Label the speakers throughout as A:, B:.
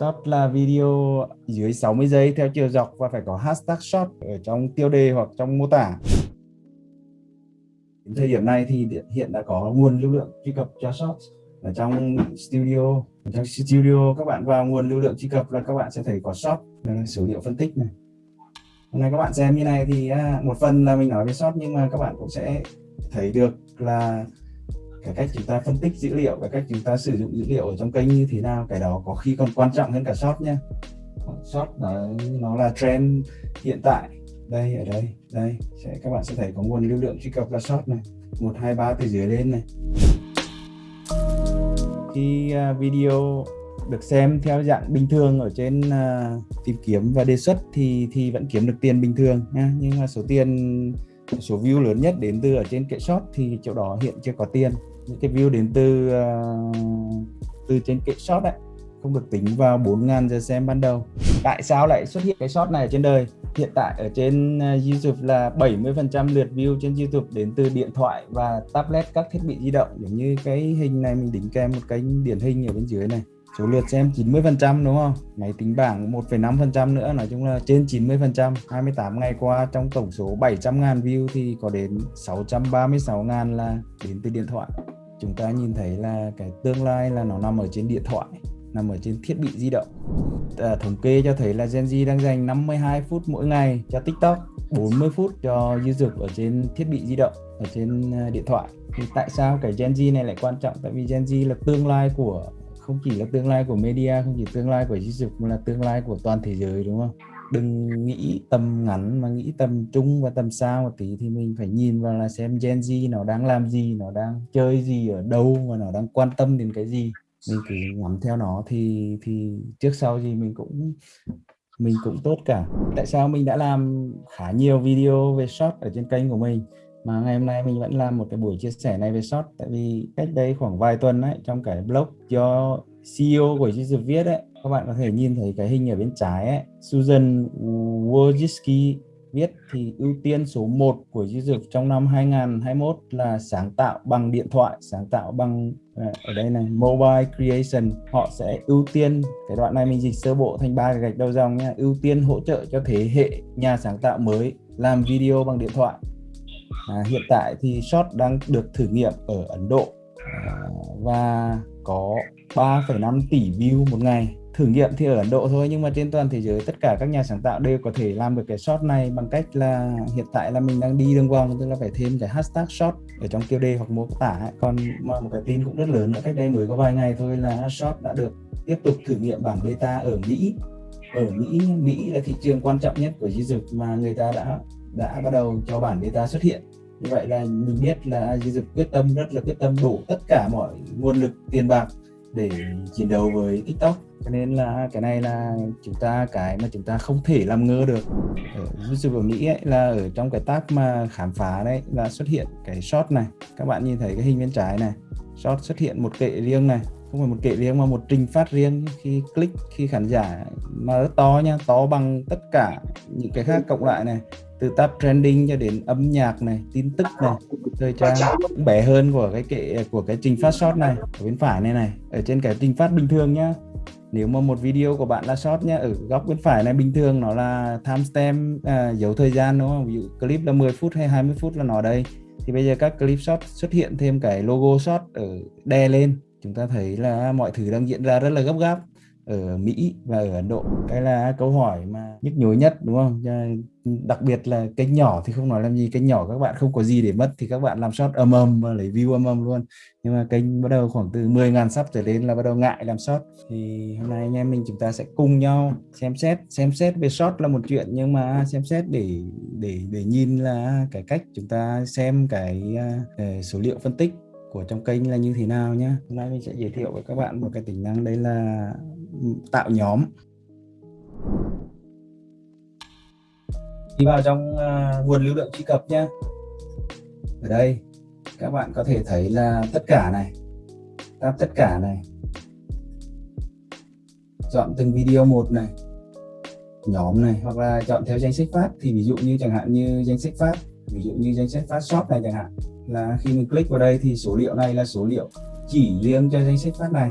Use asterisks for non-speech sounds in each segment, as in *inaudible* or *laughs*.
A: short là video dưới 60 giây theo chiều dọc và phải có hashtag short ở trong tiêu đề hoặc trong mô tả. Đến thời điểm này thì hiện đã có nguồn lưu lượng truy cập cho short ở trong studio. Ở trong studio, các bạn vào nguồn lưu lượng truy cập là các bạn sẽ thấy có short số liệu phân tích này. Hôm nay các bạn xem như này thì à, một phần là mình nói về short nhưng mà các bạn cũng sẽ thấy được là cái cách chúng ta phân tích dữ liệu cái cách chúng ta sử dụng dữ liệu ở trong kênh như thế nào cái đó có khi còn quan trọng hơn cả short nha short nó nó là trend hiện tại. Đây ở đây đây sẽ các bạn sẽ thấy có nguồn lưu lượng truy cập là short này. Một hai ba từ dưới lên này. Khi à, video được xem theo dạng bình thường ở trên uh, tìm kiếm và đề xuất thì thì vẫn kiếm được tiền bình thường nha nhưng mà số tiền số view lớn nhất đến từ ở trên kệ shop thì chỗ đó hiện chưa có tiền những cái view đến từ uh, từ trên kệ shot đấy. Không được tính vào 4.000 giờ xem ban đầu. Tại sao lại xuất hiện cái shot này ở trên đời? Hiện tại ở trên ờ, YouTube là 70% lượt view trên YouTube đến từ điện thoại và tablet các thiết bị di động. Giống như cái hình này mình đính kèm một cái điển hình ở bên dưới này số lượt xem 90% đúng không? Máy tính bảng 1,5% nữa nói chung là trên 90% 28 ngày qua trong tổng số 700.000 view thì có đến 636.000 là đến từ điện thoại. Chúng ta nhìn thấy là cái tương lai là nó nằm ở trên điện thoại nằm ở trên thiết bị di động. À, thống kê cho thấy là Gen Z đang dành 52 phút mỗi ngày cho TikTok 40 phút cho YouTube ở trên thiết bị di động ở trên à, điện thoại. Thì tại sao cái Gen Z này lại quan trọng? Tại vì Gen Z là tương lai của không chỉ là tương lai của media, không chỉ tương lai của YouTube mà là tương lai của toàn thế giới, đúng không? Đừng nghĩ tầm ngắn mà nghĩ tầm trung và tầm xa một tí thì mình phải nhìn vào là xem Gen Z nó đang làm gì, nó đang chơi gì, ở đâu và nó đang quan tâm đến cái gì. Mình cứ ngắm theo nó thì thì trước sau gì mình cũng mình cũng tốt cả. Tại sao mình đã làm khá nhiều video về short ở trên kênh của mình? Mà ngày hôm nay mình vẫn làm một cái buổi chia sẻ này về short. Tại vì cách đây khoảng vài tuần ấy, trong cái blog do CEO của YouTube viết ấy, các bạn có thể nhìn thấy cái hình ở bên trái ấy. Susan Wojcicki viết thì ưu tiên số 1 của YouTube trong năm 2021 là sáng tạo bằng điện thoại, sáng tạo bằng ờ, ở đây này, mobile creation. Họ sẽ ưu tiên, cái đoạn này mình dịch sơ bộ thành ba cái gạch đầu dòng nha. Ưu tiên hỗ trợ cho thế hệ nhà sáng tạo mới làm video bằng điện thoại à, hiện tại thì short đang được thử nghiệm ở Ấn Độ. À, và có 3,5 tỷ view một ngày. Thử nghiệm thì ở Ấn Độ thôi nhưng mà trên toàn thế giới tất cả các nhà sáng tạo đều có thể làm được cái short này bằng cách là hiện tại là mình đang đi đường vòng tức là phải thêm cái hashtag short ở trong tiêu đề hoặc mô tả ấy. còn mà một cái tin cũng rất lớn nữa cách đây mới có vài ngày thôi là short đã được tiếp tục thử nghiệm bản beta ở Mỹ. Ở Mỹ Mỹ là thị trường quan trọng nhất của YouTube mà người ta đã đã bắt đầu cho bản beta xuất hiện. Như vậy là mình biết là Dược quyết tâm rất là quyết tâm đổ tất cả mọi nguồn lực tiền bạc để chiến đấu với TikTok. Cho nên là cái này là chúng ta cái mà chúng ta không thể làm ngơ được. Ở YouTube ở Mỹ ấy, là ở trong cái tab mà khám phá đấy là xuất hiện cái short này. Các bạn nhìn thấy cái hình bên trái này short xuất hiện một kệ riêng này. Không phải một kệ riêng mà một trình phát riêng. Khi click khi khán giả mà rất to nha to bằng tất cả những cái khác cộng lại này từ tab trending cho đến âm nhạc này tin tức này thời trang cũng bé hơn của cái kệ của cái trình phát short này ở bên phải này này ở trên cái trình phát bình thường nhá. Nếu mà một video của bạn là short nhá ở góc bên phải này bình thường nó là timestamp à, dấu thời gian đúng không? Ví dụ clip là 10 phút hay 20 phút là nó đây. Thì bây giờ các clip short xuất hiện thêm cái logo short ở đè lên. Chúng ta thấy là mọi thứ đang diễn ra rất là gấp gáp ở Mỹ và ở Ấn Độ. Cái là câu hỏi mà nhức nhối nhất đúng không? Đặc biệt là kênh nhỏ thì không nói làm gì kênh nhỏ các bạn không có gì để mất thì các bạn làm short âm âm và lấy view âm âm luôn. Nhưng mà kênh bắt đầu khoảng từ 10.000 sắp trở lên là bắt đầu ngại làm short. Thì hôm nay anh em mình chúng ta sẽ cùng nhau xem xét xem xét về short là một chuyện nhưng mà xem xét để để để nhìn là cái cách chúng ta xem cái uh, số liệu phân tích của trong kênh là như thế nào nhé hôm nay mình sẽ giới thiệu với các bạn một cái tính năng đấy là tạo nhóm. Đi vào trong uh, nguồn lưu lượng truy cập nhé ở đây các bạn có thể thấy là tất cả này tab tất cả này. Chọn từng video một này nhóm này hoặc là chọn theo danh sách phát. Thì ví dụ như chẳng hạn như danh sách phát ví dụ như danh sách phát shop này chẳng hạn. Là khi mình click vào đây thì số liệu này là số liệu chỉ riêng cho danh sách phát này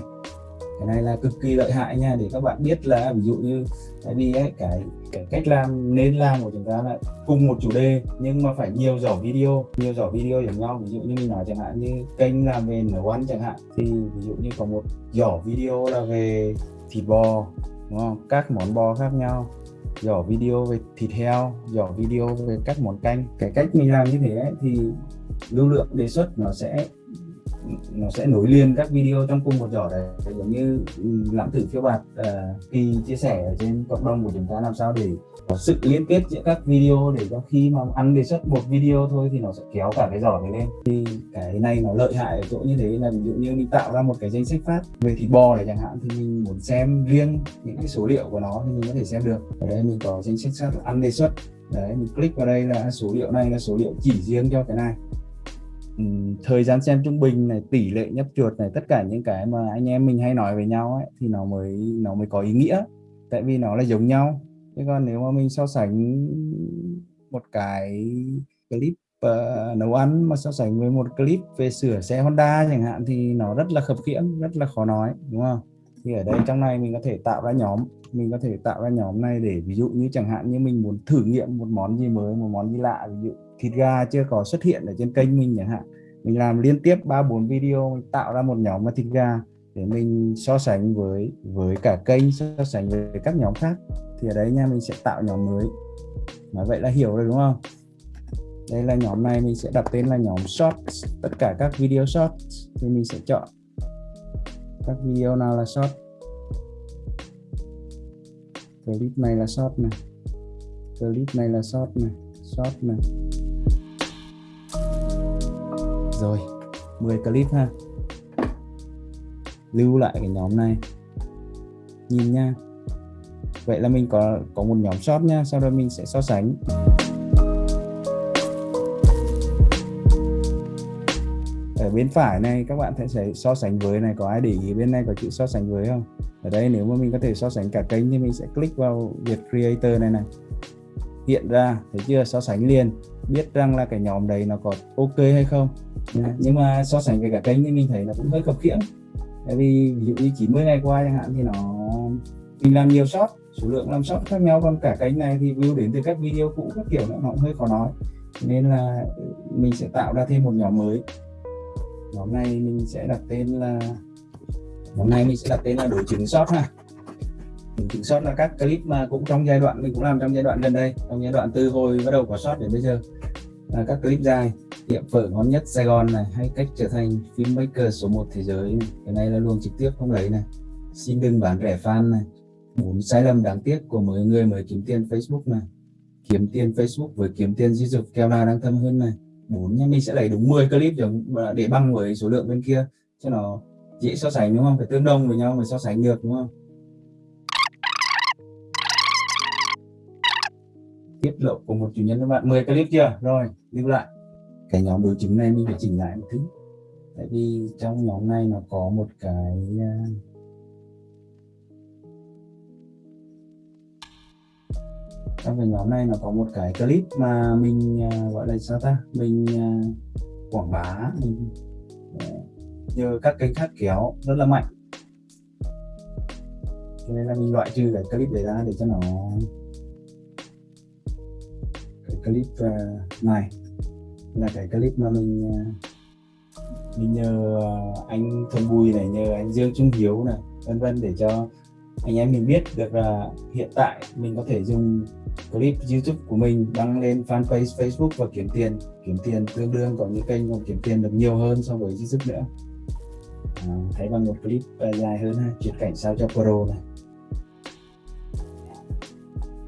A: cái này là cực kỳ lợi hại nha để các bạn biết là ví dụ như tại vì ấy, cái cái cách làm nên làm của chúng ta là cùng một chủ đề nhưng mà phải nhiều giỏ video nhiều giỏ video giống nhau. Ví dụ như mình nói chẳng hạn như kênh làm về nấu ăn chẳng hạn thì ví dụ như có một giỏ video là về thịt bò đúng không? Các món bò khác nhau. Giỏ video về thịt heo giỏ video về các món canh. Cái cách mình làm như thế ấy, thì lưu lượng đề xuất nó sẽ nó sẽ nối liền các video trong cùng một giỏ đấy giống như ừ, lãng tử phiêu bạt ờ, uh, kỳ chia sẻ ở trên cộng đồng của chúng ta làm sao để có sự liên kết giữa các video để cho khi mà ăn đề xuất một video thôi thì nó sẽ kéo cả cái giỏ này lên. Thì cái này nó lợi hại ở chỗ như thế là ví dụ như mình tạo ra một cái danh sách phát về thịt bò này chẳng hạn thì mình muốn xem riêng những cái số liệu của nó thì mình có thể xem được. Ở đây mình có danh sách phát ăn đề xuất. Đấy mình click vào đây là số liệu này là số liệu chỉ riêng cho cái này thời gian xem trung bình này tỷ lệ nhấp chuột này tất cả những cái mà anh em mình hay nói với nhau ấy thì nó mới nó mới có ý nghĩa. Tại vì nó là giống nhau. Chứ còn nếu mà mình so sánh một cái clip uh, nấu ăn mà so sánh với một clip về sửa xe Honda chẳng hạn thì nó rất là khập khiễng rất là khó nói đúng không? Thì ở đây trong này mình có thể tạo ra nhóm mình có thể tạo ra nhóm này để ví dụ như chẳng hạn như mình muốn thử nghiệm một món gì mới, một món gì lạ, ví dụ thịt gà chưa có xuất hiện ở trên kênh mình chẳng hạn. Mình làm liên tiếp ba, bốn video, mình tạo ra một nhóm là thịt gà để mình so sánh với với cả kênh, so sánh với các nhóm khác. Thì ở đấy nha, mình sẽ tạo nhóm mới. Nói vậy là hiểu rồi, đúng không? Đây là nhóm này, mình sẽ đặt tên là nhóm short tất cả các video short thì mình sẽ chọn. Các video nào là short clip này là short này clip này là short này short này rồi 10 clip ha. Lưu lại cái nhóm này. Nhìn nha. Vậy là mình có có một nhóm short nha, sau đó mình sẽ so sánh. Ở bên phải này, các bạn sẽ so sánh với này, có ai để ý bên này có chữ so sánh với không? Ở đây nếu mà mình có thể so sánh cả kênh thì mình sẽ click vào Việt Creator này này. Hiện ra, thấy chưa? So sánh liền. Biết rằng là cái nhóm đấy nó có ok hay không. Nhưng mà so sánh với cả kênh thì mình thấy là cũng hơi khập khiễng. Tại vì ví dụ như 90 ngày qua chẳng hạn thì nó, mình làm nhiều shot số lượng làm shot khác nhau. Còn cả kênh này thì view đến từ các video cũ các kiểu nó cũng hơi khó nói. Nên là mình sẽ tạo ra thêm một nhóm mới. Nhóm này mình sẽ đặt tên là Hôm nay mình sẽ đặt tên là đối chứng shot ha. Đối chứng shot là các clip mà cũng trong giai đoạn, mình cũng làm trong giai đoạn gần đây, trong giai đoạn từ hồi bắt đầu có shot đến bây giờ. Là các clip dài tiệm phở ngon nhất Sài Gòn này, hay cách trở thành filmmaker số 1 thế giới này. cái này là luôn trực tiếp không lấy này. Xin đừng bán rẻ fan này. Bốn sai lầm đáng tiếc của mọi người mới kiếm tiền Facebook này. Kiếm tiền Facebook với kiếm tiền di dục keo nào đang thâm hơn này. Bốn nha, mình sẽ lấy đúng 10 clip để bằng với số lượng bên kia, cho nó dễ so sánh đúng không? Phải tương đồng với nhau mới so sánh được đúng không? Tiết lộ của một chủ nhân các bạn. 10 clip chưa? Rồi, lưu lại. Cái nhóm đối chứng này mình phải chỉnh lại một thứ tại vì trong nhóm này nó có một cái à, trong cái nhóm này nó có một cái clip mà mình à, gọi là sao ta? Mình à, quảng bá, mình như nhờ các cái khác kéo, rất là mạnh. Cho nên là mình loại trừ cái clip để ra để cho nó cái clip ờ, này là cái clip mà mình ờ, mình nhờ anh Thuần Bùi này, nhờ anh Dương Trung Hiếu này, vân vân để cho anh em mình biết được là hiện tại mình có thể dùng clip YouTube của mình đăng lên fanpage Facebook và kiếm tiền. Kiếm tiền tương đương có những kênh còn kiếm tiền được nhiều hơn so với YouTube nữa thấy bằng một clip ờ, dài hơn ha, chuyển cảnh sao cho pro này.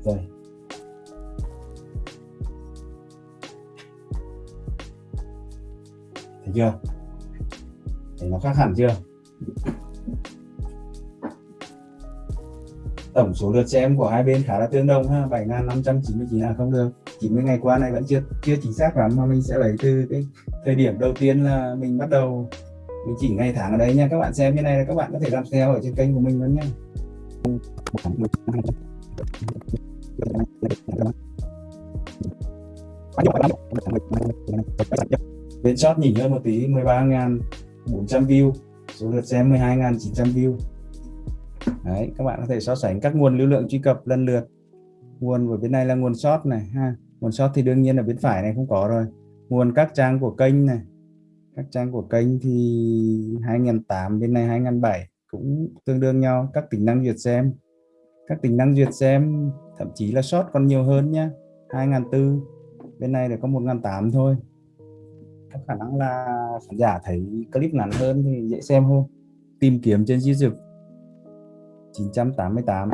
A: Rồi. Thấy chưa? Thấy nó khác hẳn chưa? Tổng số lượt xem của hai bên khá là tương đồng ha 7.599 là không được. 90 ngày qua này vẫn chưa chưa chính xác lắm, mà mình sẽ lấy từ cái thời điểm đầu tiên là mình bắt đầu mình chỉnh ngày tháng ở đây nha, các bạn xem như này là các bạn có thể làm theo ở trên kênh của mình luôn nha. Bên shot nhỉnh hơn một tí 13.400 view, số lượt xem 12.900 view. Đấy, các bạn có thể so sánh các nguồn lưu lượng truy cập lần lượt. Nguồn của bên này là nguồn short này, ha. Nguồn short thì đương nhiên ở bên phải này không có rồi. Nguồn các trang của kênh này các trang của kênh thì 2008 bên này 2007 cũng tương đương nhau. Các tính năng duyệt xem. Các tính năng duyệt xem, thậm chí là short còn nhiều hơn nhá. 2004 bên này là có 1008 thôi. Có khả năng là khán giả thấy clip ngắn hơn thì dễ xem hơn. Tìm kiếm trên YouTube. 988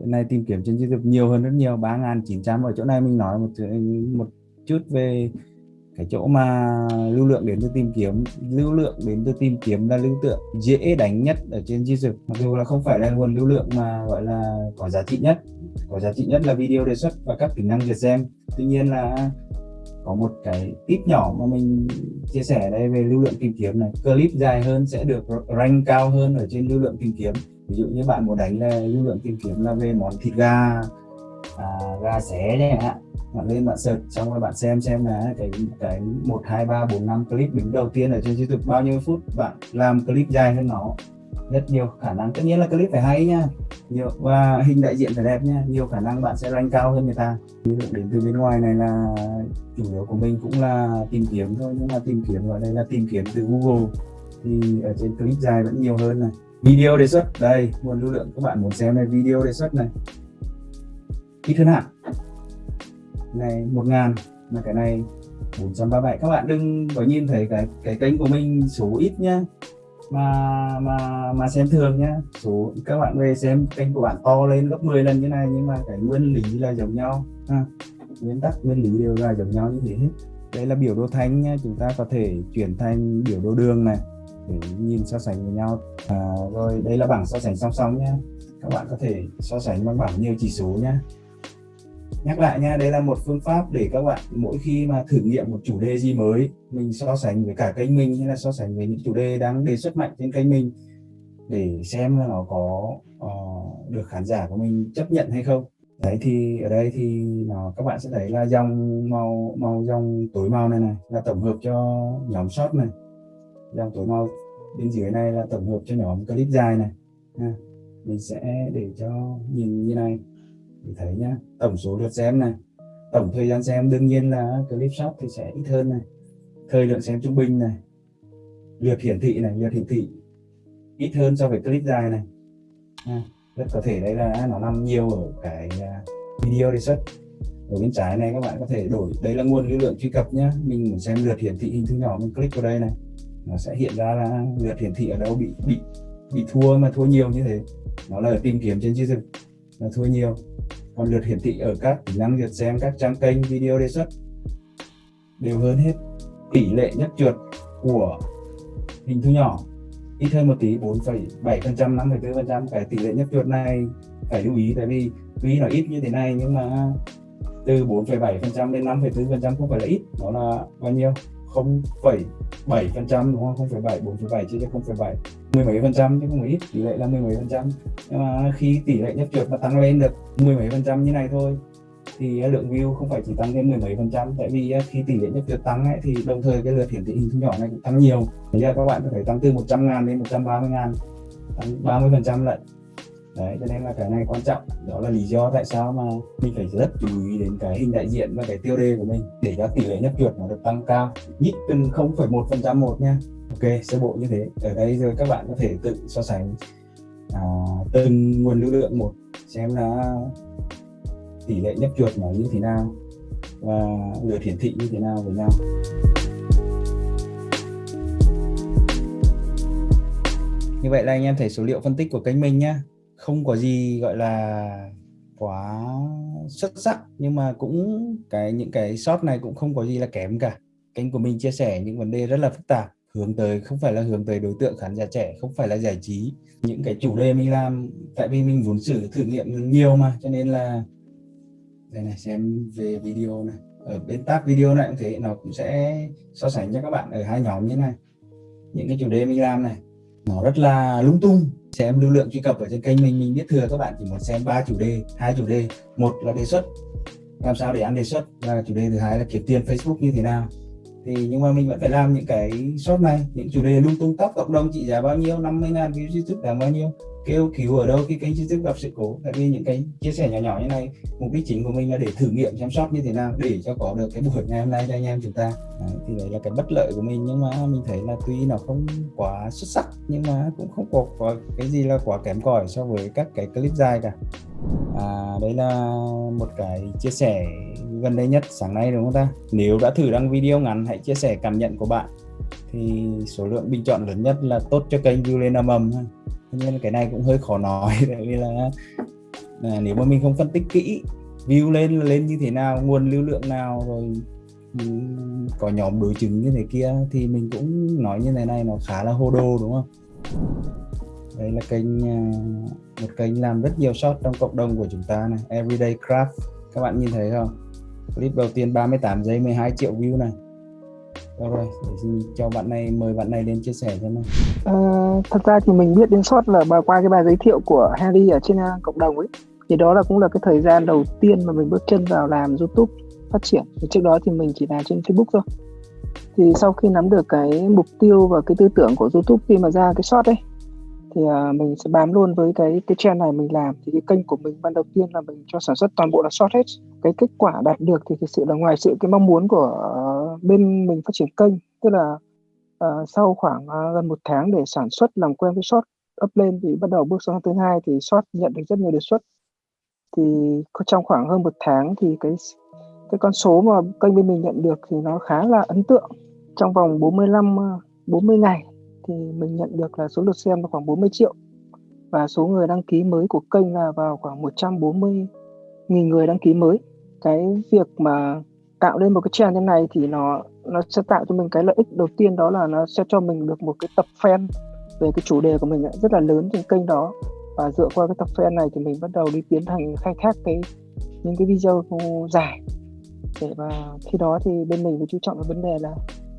A: bên này tìm kiếm trên YouTube nhiều hơn rất nhiều 3.900 ở chỗ này mình nói một một chút về cái chỗ mà lưu lượng đến từ tìm kiếm lưu lượng đến từ tìm kiếm là lưu lượng dễ đánh nhất ở trên YouTube mặc dù là không phải là nguồn lưu lượng mà gọi là có giá trị nhất. Có giá trị nhất là video đề xuất và các tính năng duyệt xem tuy nhiên là có một cái tip nhỏ mà mình chia sẻ đây về lưu lượng tìm kiếm này. Clip dài hơn sẽ được rank cao hơn ở trên lưu lượng tìm kiếm. Ví dụ như bạn muốn đánh là lưu lượng tìm kiếm là về món thịt gà à, gà xé chẳng hạn bạn lên bạn search, xong rồi bạn xem xem là cái cái một, hai, ba, bốn, năm clip đứng đầu tiên ở trên youtube bao nhiêu phút, bạn làm clip dài hơn nó rất nhiều khả năng. Tất nhiên là clip phải hay nha, nhiều, và hình đại diện phải đẹp nha, nhiều khả năng bạn sẽ rank cao hơn người ta. Lượng đến từ bên ngoài này là chủ yếu của mình cũng là tìm kiếm thôi, nhưng mà tìm kiếm ở đây là tìm kiếm từ google. Thì ở trên clip dài vẫn nhiều hơn này. Video đề xuất, đây, nguồn lưu lượng các bạn muốn xem này, video đề xuất này. Ít hơn hẳn này 1000 mà cái này 437 các bạn đừng có nhìn thấy cái cái kênh của mình số ít nhá mà mà mà xem thường nhá. Số các bạn về xem kênh của bạn to lên gấp 10 lần như này nhưng mà cái nguyên lý là giống nhau. Ha. nguyên tắc nguyên lý đều là giống nhau như thế hết. Đây là biểu đồ thanh nhá chúng ta có thể chuyển thành biểu đồ đường này để nhìn so sánh với nhau. À, rồi đây là bảng so sánh song song nhé các bạn có thể so sánh bằng bảng nhiều chỉ số nhé nhắc lại nha đây là một phương pháp để các bạn mỗi khi mà thử nghiệm một chủ đề gì mới mình so sánh với cả kênh mình hay là so sánh với những chủ đề đang đề xuất mạnh trên kênh mình để xem là nó có uh, được khán giả của mình chấp nhận hay không. Đấy thì ở đây thì nó các bạn sẽ thấy là dòng màu màu dòng tối màu này này là tổng hợp cho nhóm short này. Dòng tối màu bên dưới này là tổng hợp cho nhóm clip dài này. Ha. mình sẽ để cho nhìn như này mình thấy nhá tổng số lượt xem này tổng thời gian xem đương nhiên là clip short thì sẽ ít hơn này. Thời lượng xem trung bình này lượt hiển thị này lượt hiển thị ít hơn so với clip dài này. À, rất có thể đây là nó nằm nhiều ở cái à, video đề xuất. Ở bên trái này các bạn có thể đổi đây là nguồn lưu lượng truy cập nhá. Mình muốn xem lượt hiển thị hình thứ nhỏ mình click vào đây này. Nó sẽ hiện ra là lượt hiển thị ở đâu bị bị bị thua mà thua nhiều như thế. Nó là tìm kiếm trên YouTube là thua nhiều còn lượt hiển thị ở các tính năng lượt xem các trang kênh video đề xuất. Đều hơn hết tỷ lệ nhất trượt của hình thu nhỏ. Ít hơn một tí 4,7 phần trăm 5,4 phần trăm cái tỷ lệ nhất trượt này. Phải lưu ý tại vì tuy nó ít như thế này nhưng mà từ 4,7 phần trăm đến 5,4 phần trăm không phải là ít nó là bao nhiêu? 0,7 phần trăm đúng không? 0,7 4,7 chia cho 0,7 mười mấy phần trăm chứ không phải ít tỷ lệ là mười mấy phần trăm. Nhưng mà khi tỷ lệ nhập trượt mà tăng lên được mười mấy phần trăm như này thôi thì lượng view không phải chỉ tăng lên mười mấy phần trăm. Tại vì à, khi tỷ lệ nhập trượt tăng ấy, thì đồng thời cái lượt hiển thị hình thu nhỏ này cũng tăng nhiều. Bây giờ các bạn có thể tăng từ 100 ngàn đến 130 ngàn tăng 30 phần trăm lận. Đấy cho nên là cái này quan trọng. Đó là lý do tại sao mà mình phải rất chú ý đến cái hình đại diện và cái tiêu đề của mình để cho tỷ lệ nhấp chuột nó được tăng cao. Nhích từng 0,1 phần trăm một nha ok sơ bộ như thế. Ở đây rồi các bạn có thể tự so sánh à, từng nguồn lưu lượng một xem là tỷ lệ nhấp chuột nó như thế nào và lượt hiển thị như thế nào với nhau. Như vậy là anh em thấy số liệu phân tích của kênh mình nhá, không có gì gọi là quá xuất sắc nhưng mà cũng cái những cái short này cũng không có gì là kém cả. Kênh của mình chia sẻ những vấn đề rất là phức tạp hướng tới, không phải là hướng tới đối tượng khán giả trẻ, không phải là giải trí. Những cái chủ đề mình làm, tại vì mình muốn xử thử nghiệm nhiều mà, cho nên là đây này, xem về video này. Ở bên tab video này cũng thế, nó cũng sẽ so sánh cho các bạn ở hai nhóm như này. Những cái chủ đề mình làm này, nó rất là lung tung. Xem lưu lượng truy cập ở trên kênh mình mình biết thừa các bạn chỉ muốn xem ba chủ đề, hai chủ đề. Một là đề xuất, làm sao để ăn đề xuất, và chủ đề thứ hai là kiếm tiền Facebook như thế nào thì nhưng mà mình vẫn phải làm những cái short này, những chủ đề lung tung tóc cộng đồng trị giá bao nhiêu 50 ngàn view YouTube là bao nhiêu? Kêu cứu ở đâu khi kênh youtube gặp sự cố. Tại vì những cái chia sẻ nhỏ nhỏ như này mục đích chính của mình là để thử nghiệm chăm sóc như thế nào để cho có được cái buổi ngày hôm nay cho anh em chúng ta. Đấy, thì đấy là cái bất lợi của mình nhưng mà mình thấy là tuy nó không quá xuất sắc nhưng mà cũng không có, có cái gì là quá kém cỏi so với các cái clip dài cả. À, đấy là một cái chia sẻ gần đây nhất sáng nay đúng không ta? Nếu đã thử đăng video ngắn hãy chia sẻ cảm nhận của bạn. Thì số lượng bình chọn lớn nhất là tốt cho kênh view lên âm âm nên cái này cũng hơi khó nói *laughs* tại vì là, à, nếu mà mình không phân tích kỹ view lên là lên như thế nào nguồn lưu lượng nào rồi có nhóm đối chứng như thế kia thì mình cũng nói như thế này nó khá là hô đô đúng không? Đây là kênh à, một kênh làm rất nhiều shot trong cộng đồng của chúng ta này everyday craft. Các bạn nhìn thấy không? Clip đầu tiên 38 giây 12 triệu view này. Được rồi để xin cho bạn này mời bạn này đến chia sẻ cho mình.
B: à, thật ra thì mình biết đến shot là qua cái bài giới thiệu của Harry ở trên à, cộng đồng ấy. Thì đó là cũng là cái thời gian đầu tiên mà mình bước chân vào làm YouTube phát triển. Thì trước đó thì mình chỉ làm trên Facebook thôi. Thì sau khi nắm được cái mục tiêu và cái tư tưởng của YouTube khi mà ra cái short ấy thì uh, mình sẽ bám luôn với cái cái trend này mình làm. Thì cái kênh của mình ban đầu tiên là mình cho sản xuất toàn bộ là short hết. Cái kết quả đạt được thì thực sự là ngoài sự cái mong muốn của bên mình phát triển kênh tức là uh, sau khoảng uh, gần một tháng để sản xuất làm quen với short up lên thì bắt đầu bước sang thứ hai thì short nhận được rất nhiều đề xuất. Thì trong khoảng hơn một tháng thì cái cái con số mà kênh bên mình nhận được thì nó khá là ấn tượng. Trong vòng 45 40 ờ, ngày thì mình nhận được là số lượt xem là khoảng 40 triệu. Và số người đăng ký mới của kênh là vào khoảng 140 nghìn người đăng ký mới. Cái việc mà tạo lên một cái channel như này thì nó nó sẽ tạo cho mình cái lợi ích đầu tiên, đó là nó sẽ cho mình được một cái tập fan về cái chủ đề của mình rất là lớn trên kênh đó. Và dựa qua cái tập fan này thì mình bắt đầu đi tiến hành khai thác cái, những cái video dài. Để và khi đó thì bên mình phải chú trọng vào vấn đề là,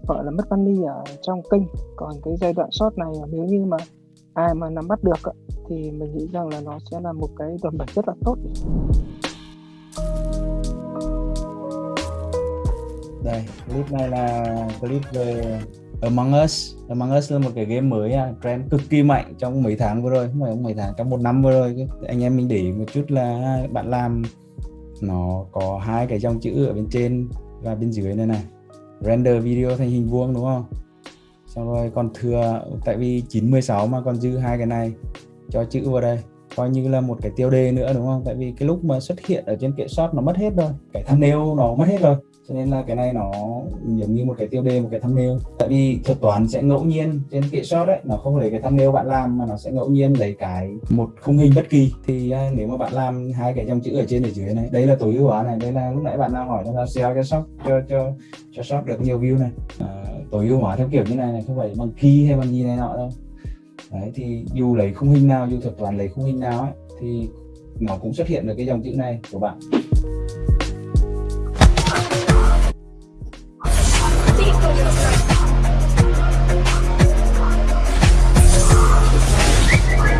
B: gọi là mất money ở trong kênh. Còn cái giai đoạn short này, nếu như mà ai mà nắm bắt được thì mình nghĩ rằng là nó sẽ là một cái đòn bẩy rất là tốt.
A: Đây clip này là clip về Among Us. Among Us là một cái game mới à, trend cực kỳ mạnh trong mấy tháng vừa rồi. Không phải mấy tháng trong một năm vừa rồi anh em mình để một chút là bạn làm nó có hai cái dòng chữ ở bên trên và bên dưới này này. Render video thành hình vuông đúng không? Xong rồi còn thừa tại vì 916 mà còn dư hai cái này cho chữ vào đây. Coi như là một cái tiêu đề nữa đúng không? Tại vì cái lúc mà xuất hiện ở trên kệ shop nó mất hết rồi. Cái thumbnail nó mất hết rồi cho nên là cái này nó giống như một cái tiêu đề một cái thumbnail. Tại vì thuật toán sẽ ngẫu nhiên trên kệ shot đấy nó không lấy cái thumbnail bạn làm mà nó sẽ ngẫu nhiên lấy cái một khung hình bất kỳ. Thì à, nếu mà bạn làm hai cái dòng chữ ở trên ở dưới này đây là tối ưu hóa này đây là lúc nãy bạn đang hỏi nó là SEO cho shop cho cho cho shop được nhiều view này. À, tối ưu hóa theo kiểu như này này không phải bằng key hay bằng gì này nọ đâu. Đấy thì dù lấy khung hình nào dù thuật toán lấy khung hình nào ấy thì nó cũng xuất hiện được cái dòng chữ này của bạn.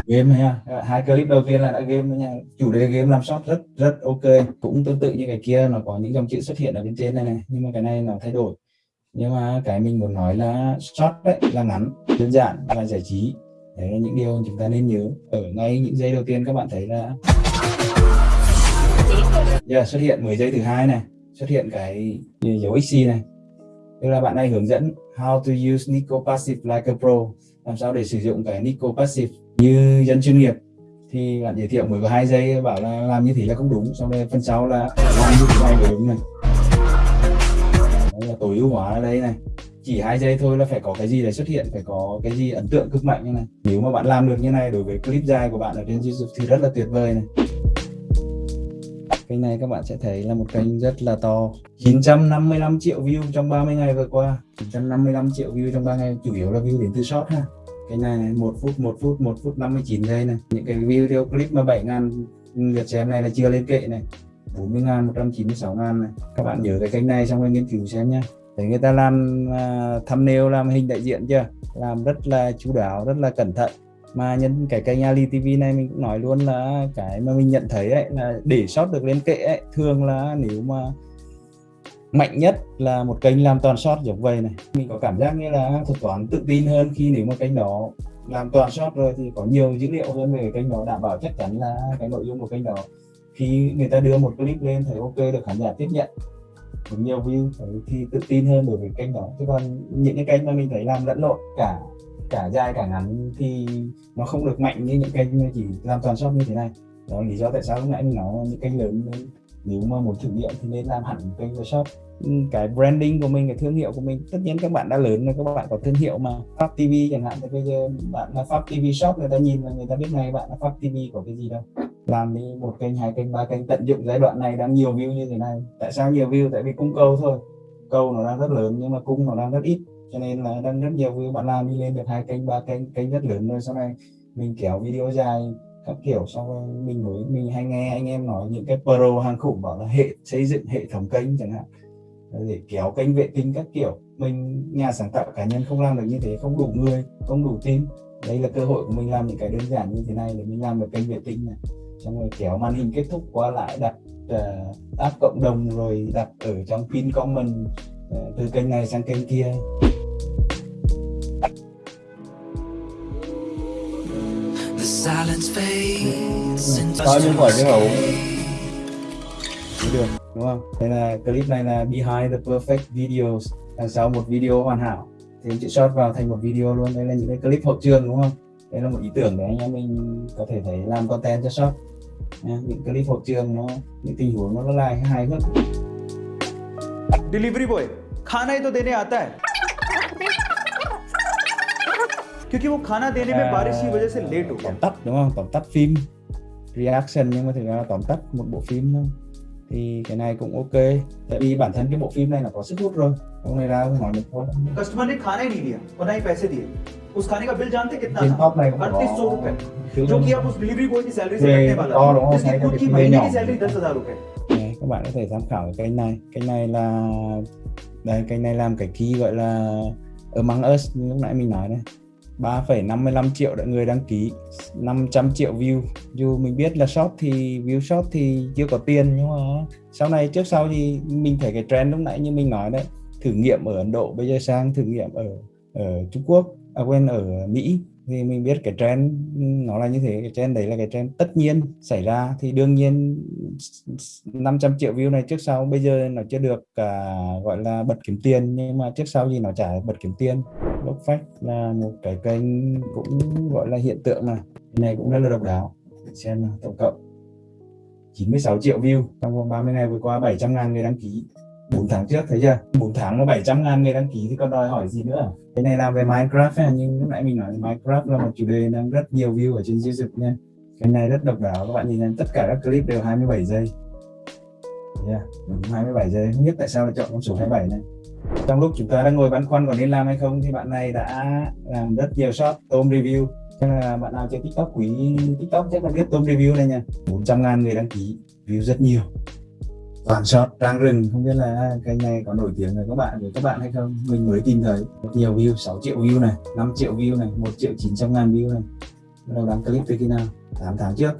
A: Game ha. Hai clip đầu tiên là đã game nha. Chủ đề game làm short rất rất ok. Cũng tương tự như cái kia nó có những dòng chữ xuất hiện ở bên trên này này. Nhưng mà cái này nó thay đổi. Nhưng mà cái mình muốn nói là short đấy là ngắn đơn giản và giải trí. Đấy là những điều chúng ta nên nhớ. Ở ngay những giây đầu tiên các bạn thấy là yeah, xuất hiện 10 giây thứ hai này. Xuất hiện cái dấu xc này. Tức là bạn này hướng dẫn how to use Nico Passive like a pro. Làm sao để sử dụng cái Nico Passive như dân chuyên nghiệp thì bạn giới thiệu mới có hai giây, bảo là làm như thế là không đúng. Sau đây phần sau là làm như thế này mới đúng này. Đây là tối ưu hóa ở đây này. Chỉ hai giây thôi là phải có cái gì để xuất hiện, phải có cái gì ấn tượng cực mạnh như này. Nếu mà bạn làm được như này đối với clip dài của bạn ở trên YouTube thì rất là tuyệt vời này. Kênh này các bạn sẽ thấy là một kênh rất là to. 955 triệu view trong 30 ngày vừa qua. 955 triệu view trong 3 ngày, chủ yếu là view đến từ short ha cái này, này 1 phút 1 phút 1 phút 59 giây này. Những cái video clip mà 7 ngàn lượt xem này là chưa lên kệ này. 40 ngàn 196 ngàn này. Các bạn nhớ cái kênh này xong rồi nghiên cứu xem nhé để người ta làm uh, thumbnail làm hình đại diện chưa? Làm rất là chú đáo rất là cẩn thận. Mà nhân cái kênh Ali TV này mình cũng nói luôn là cái mà mình nhận thấy ấy là để sót được lên kệ ấy thường là nếu mà mạnh nhất là một kênh làm toàn shot giống vậy này. Mình có cảm giác như là thuật toán tự tin hơn khi nếu mà kênh đó làm toàn shot rồi thì có nhiều dữ liệu hơn về kênh đó, đảm bảo chắc chắn là cái nội dung của kênh đó. Khi người ta đưa một clip lên thấy ok, được khán giả tiếp nhận. Được nhiều view thì tự tin hơn đối với kênh đó. Chứ còn những cái kênh mà mình thấy làm lẫn lộn, cả cả dài, cả ngắn thì nó không được mạnh như những kênh chỉ làm toàn shop như thế này. Đó là lý do tại sao lúc nãy mình nói những kênh lớn nếu mà muốn thử nghiệm thì nên làm hẳn kênh shop ừ, cái branding của mình, cái thương hiệu của mình, tất nhiên các bạn đã lớn rồi, các bạn có thương hiệu mà. Pháp TV chẳng hạn, thì bây giờ bạn là Pháp TV shop, người ta nhìn là người ta biết ngay bạn là Pháp TV có cái gì đâu. Làm đi một kênh, hai kênh, ba kênh, tận dụng giai đoạn này đang nhiều view như thế này. Tại sao nhiều view? Tại vì cung cầu thôi. Cầu nó đang rất lớn nhưng mà cung nó đang rất ít. Cho nên là đang rất nhiều view bạn làm đi lên được hai kênh, ba kênh kênh rất lớn rồi sau này mình kéo video dài các kiểu sau rồi mình mới mình hay nghe anh em nói những cái pro hàng khủng bảo là hệ xây dựng hệ thống kênh chẳng hạn. Để kéo kênh vệ tinh các kiểu. Mình nhà sáng tạo cá nhân không làm được như thế không đủ người không đủ team. Đây là cơ hội của mình làm những cái đơn giản như thế này để mình làm được kênh vệ tinh này. Xong rồi kéo màn hình kết thúc qua lại đặt uh, app cộng đồng rồi đặt ở trong pin comment uh, từ kênh này sang kênh kia. bao nhiêu khỏi cái hậu được đúng không đây là clip này là behind the perfect videos đằng sau một video hoàn hảo thì anh chị short vào thành một video luôn đây là những cái clip hậu trường đúng không đây là một ý tưởng để anh em mình có thể thấy làm content cho short những clip hậu trường nó những tình huống nó là hài hước
C: delivery boy खाना ही तो देने आता है क्योंकि वो खाना देने में बारिश की वजह से लेट हो
A: gया tóm tắt đúng không tóm tắt phim reaction nhưng mà thực ra là tóm tắt một bộ phim thôi thì cái này cũng ok tại vì bản thân cái bộ phim này là có sức hút rồi hôm nay ra hỏi được thôi
C: customer ने खाना ही नहीं लिया और ना ही पैसे दिए उस खाने का बिल जानते कितना
A: trên top này cũng
C: अड़तीस सौ
A: có
C: रुपए जो कि आप उस डिलीवरी बॉय की सैलरी से
A: Về
C: कटने वाला
A: to đúng không?
C: जिसकी
A: Hay
C: खुद
A: là
C: की
A: cái
C: महीने
A: nhỏ.
C: की सैलरी दस हजार रुपए
A: Đấy, các bạn có thể tham khảo cái kênh này kênh này là đây kênh này làm cái key gọi là Among Us như lúc nãy mình nói đấy 3,55 triệu đã người đăng ký 500 triệu view. Dù mình biết là shop thì view shop thì chưa có tiền nhưng mà sau này trước sau thì mình thấy cái trend lúc nãy như mình nói đấy thử nghiệm ở Ấn Độ bây giờ sang thử nghiệm ở ở Trung Quốc à quên ở Mỹ thì mình biết cái trend nó là như thế cái trend đấy là cái trend tất nhiên xảy ra. Thì đương nhiên 500 triệu view này trước sau bây giờ nó chưa được à, gọi là bật kiếm tiền nhưng mà trước sau gì nó trả bật kiếm tiền bốc phách là một cái kênh cũng gọi là hiện tượng này cái này cũng rất là độc đáo. Xem nào, tổng cộng 96 triệu view trong vòng 30 ngày vừa qua 700 ngàn người đăng ký. 4 tháng trước thấy chưa? 4 tháng mà 700 ngàn người đăng ký thì còn đòi hỏi gì nữa? Cái này làm về Minecraft ấy, nhưng lúc nãy mình nói Minecraft là một chủ đề đang rất nhiều view ở trên YouTube nha. Cái này rất độc đáo các bạn nhìn thấy tất cả các clip đều 27 giây. Yeah, đúng 27 giây. Không biết tại sao lại chọn con số 27 này trong lúc chúng ta đang ngồi băn khoăn còn nên làm hay không thì bạn này đã làm rất nhiều shop tôm review. Cho nên là bạn nào chơi tiktok quý tiktok chắc là biết tôm review này nha. 400 ngàn người đăng ký view rất nhiều. Toàn shot trang rừng không biết là cái này có nổi tiếng với các bạn với các bạn hay không? Mình mới tìm thấy rất nhiều view 6 triệu view này 5 triệu view này 1 triệu 900 ngàn view này. Bắt đầu đăng clip từ khi nào? 8 tháng trước.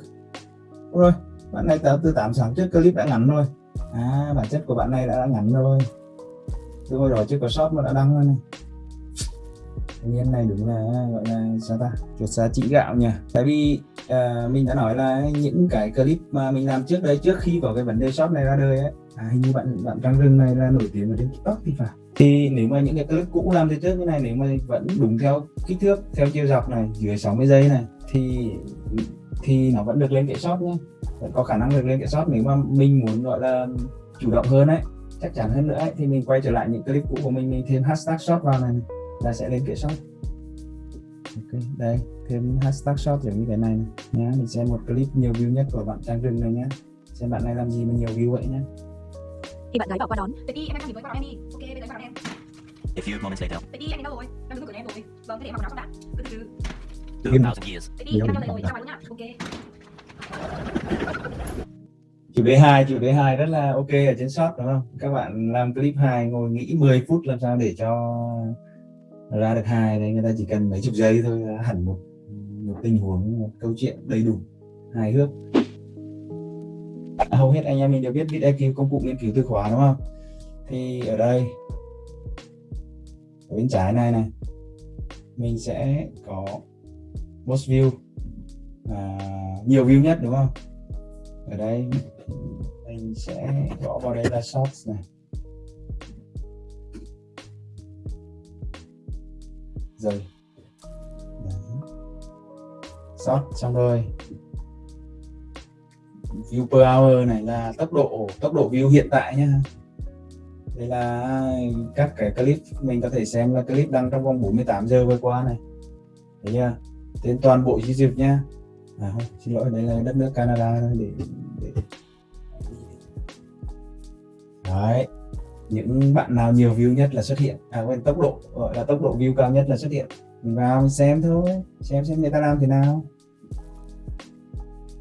A: Rồi bạn này từ 8 tháng trước clip đã ngắn rồi. À bản chất của bạn này đã, đã ngắn rồi từ hồi đó chưa có shop mà đã đăng rồi này. Tuy nhiên này đúng là gọi là sao ta? Chuột giá trị gạo nhỉ? Tại vì à, mình đã nói là những cái clip mà mình làm trước đây trước khi có cái vấn đề shop này ra đời ấy à, hình như bạn bạn Trang Rừng này là nổi tiếng ở trên TikTok thì phải. Thì nếu mà những cái clip cũ làm từ trước như này nếu mà vẫn đúng theo kích thước theo chiều dọc này dưới 60 giây này thì thì nó vẫn được lên kệ shop nhé vẫn có khả năng được lên kệ shop nếu mà mình muốn gọi là chủ động hơn ấy chắc chắn hơn nữa ấy, thì mình quay trở lại những clip cũ của mình mình thêm hashtag shop vào này là sẽ lên kệ shop ok đây thêm hashtag shop giống như cái này, này nhá mình xem một clip nhiều view nhất của bạn Trang Rừng này nhé xem bạn này làm gì mà nhiều view vậy nhé
D: thì bạn gái bảo qua đón vậy đi em đang nhìn với đón em đi. Ok bây giờ em vào đón em.
E: A few moments later,
D: vậy đi em đến đâu rồi? Đang đứng cửa nhà em rồi. Vâng thế để em mặc áo xong đã. Cứ từ từ
E: 2,000 years.
D: vậy đi em đang đây rồi ngoài luôn nhá. Ok
A: chủ đề 2 chủ đề 2 rất là ok ở trên shop đúng không? Các bạn làm clip 2 ngồi nghĩ 10 phút làm sao để cho ra được hai đấy người ta chỉ cần mấy chục giây thôi hẳn một một tình huống một câu chuyện đầy đủ hài hước. À, hầu hết anh em mình đều biết BitIQ công cụ nghiên cứu từ khóa đúng không? Thì ở đây ở bên trái này này mình sẽ có most view à, nhiều view nhất đúng không? Ở đây mình sẽ gõ vào đây là shorts này. Rồi. Đấy. short xong rồi. View per hour này là tốc độ tốc độ view hiện tại nhá. Đây là các cái clip mình có thể xem là clip đăng trong vòng 48 giờ vừa qua này. Thấy chưa? Trên toàn bộ YouTube nhá. À không xin lỗi đây là đất nước Canada để, để đấy. Những bạn nào nhiều view nhất là xuất hiện. À quên tốc độ gọi là tốc độ view cao nhất là xuất hiện. Mình vào mình xem thôi xem xem người ta làm thế nào.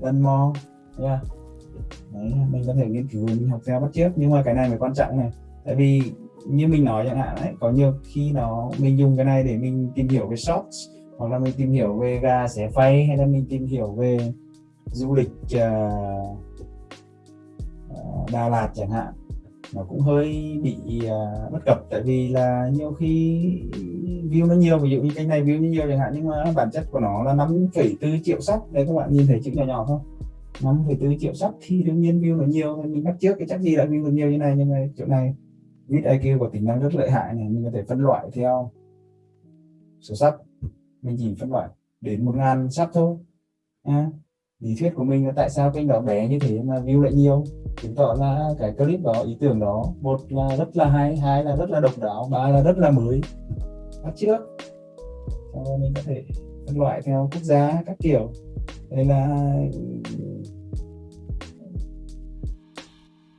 A: Lần mò yeah. Đấy, mình có thể nghiên cứu mình học theo bắt chước nhưng mà cái này mới quan trọng này. Tại vì như mình nói chẳng hạn đấy có nhiều khi nó mình dùng cái này để mình tìm hiểu về shorts hoặc là mình tìm hiểu về gà xẻ phay hay là mình tìm hiểu về du lịch uh, Đà Lạt chẳng hạn nó cũng hơi bị uh, bất cập. Tại vì là nhiều khi view nó nhiều ví dụ như cái này view nó nhiều chẳng hạn nhưng mà bản chất của nó là 5,4 triệu sắp. Đây các bạn nhìn thấy chữ nhỏ nhỏ không? 5,4 triệu sắp thì đương nhiên view nó nhiều. Mình bắt trước cái chắc gì là view nó nhiều như này nhưng mà chỗ này vid IQ có tính năng rất lợi hại này mình có thể phân loại theo số sắp. Mình chỉ phân loại đến một ngàn sắp thôi. À, lý thuyết của mình là tại sao kênh đó bé như thế mà view lại nhiều? Chứng tỏ là cái clip đó ý tưởng đó một là rất là hay hai là rất là độc đáo ba là rất là mới. Bắt trước. Sau mình có thể phân loại theo quốc gia các kiểu. Đây là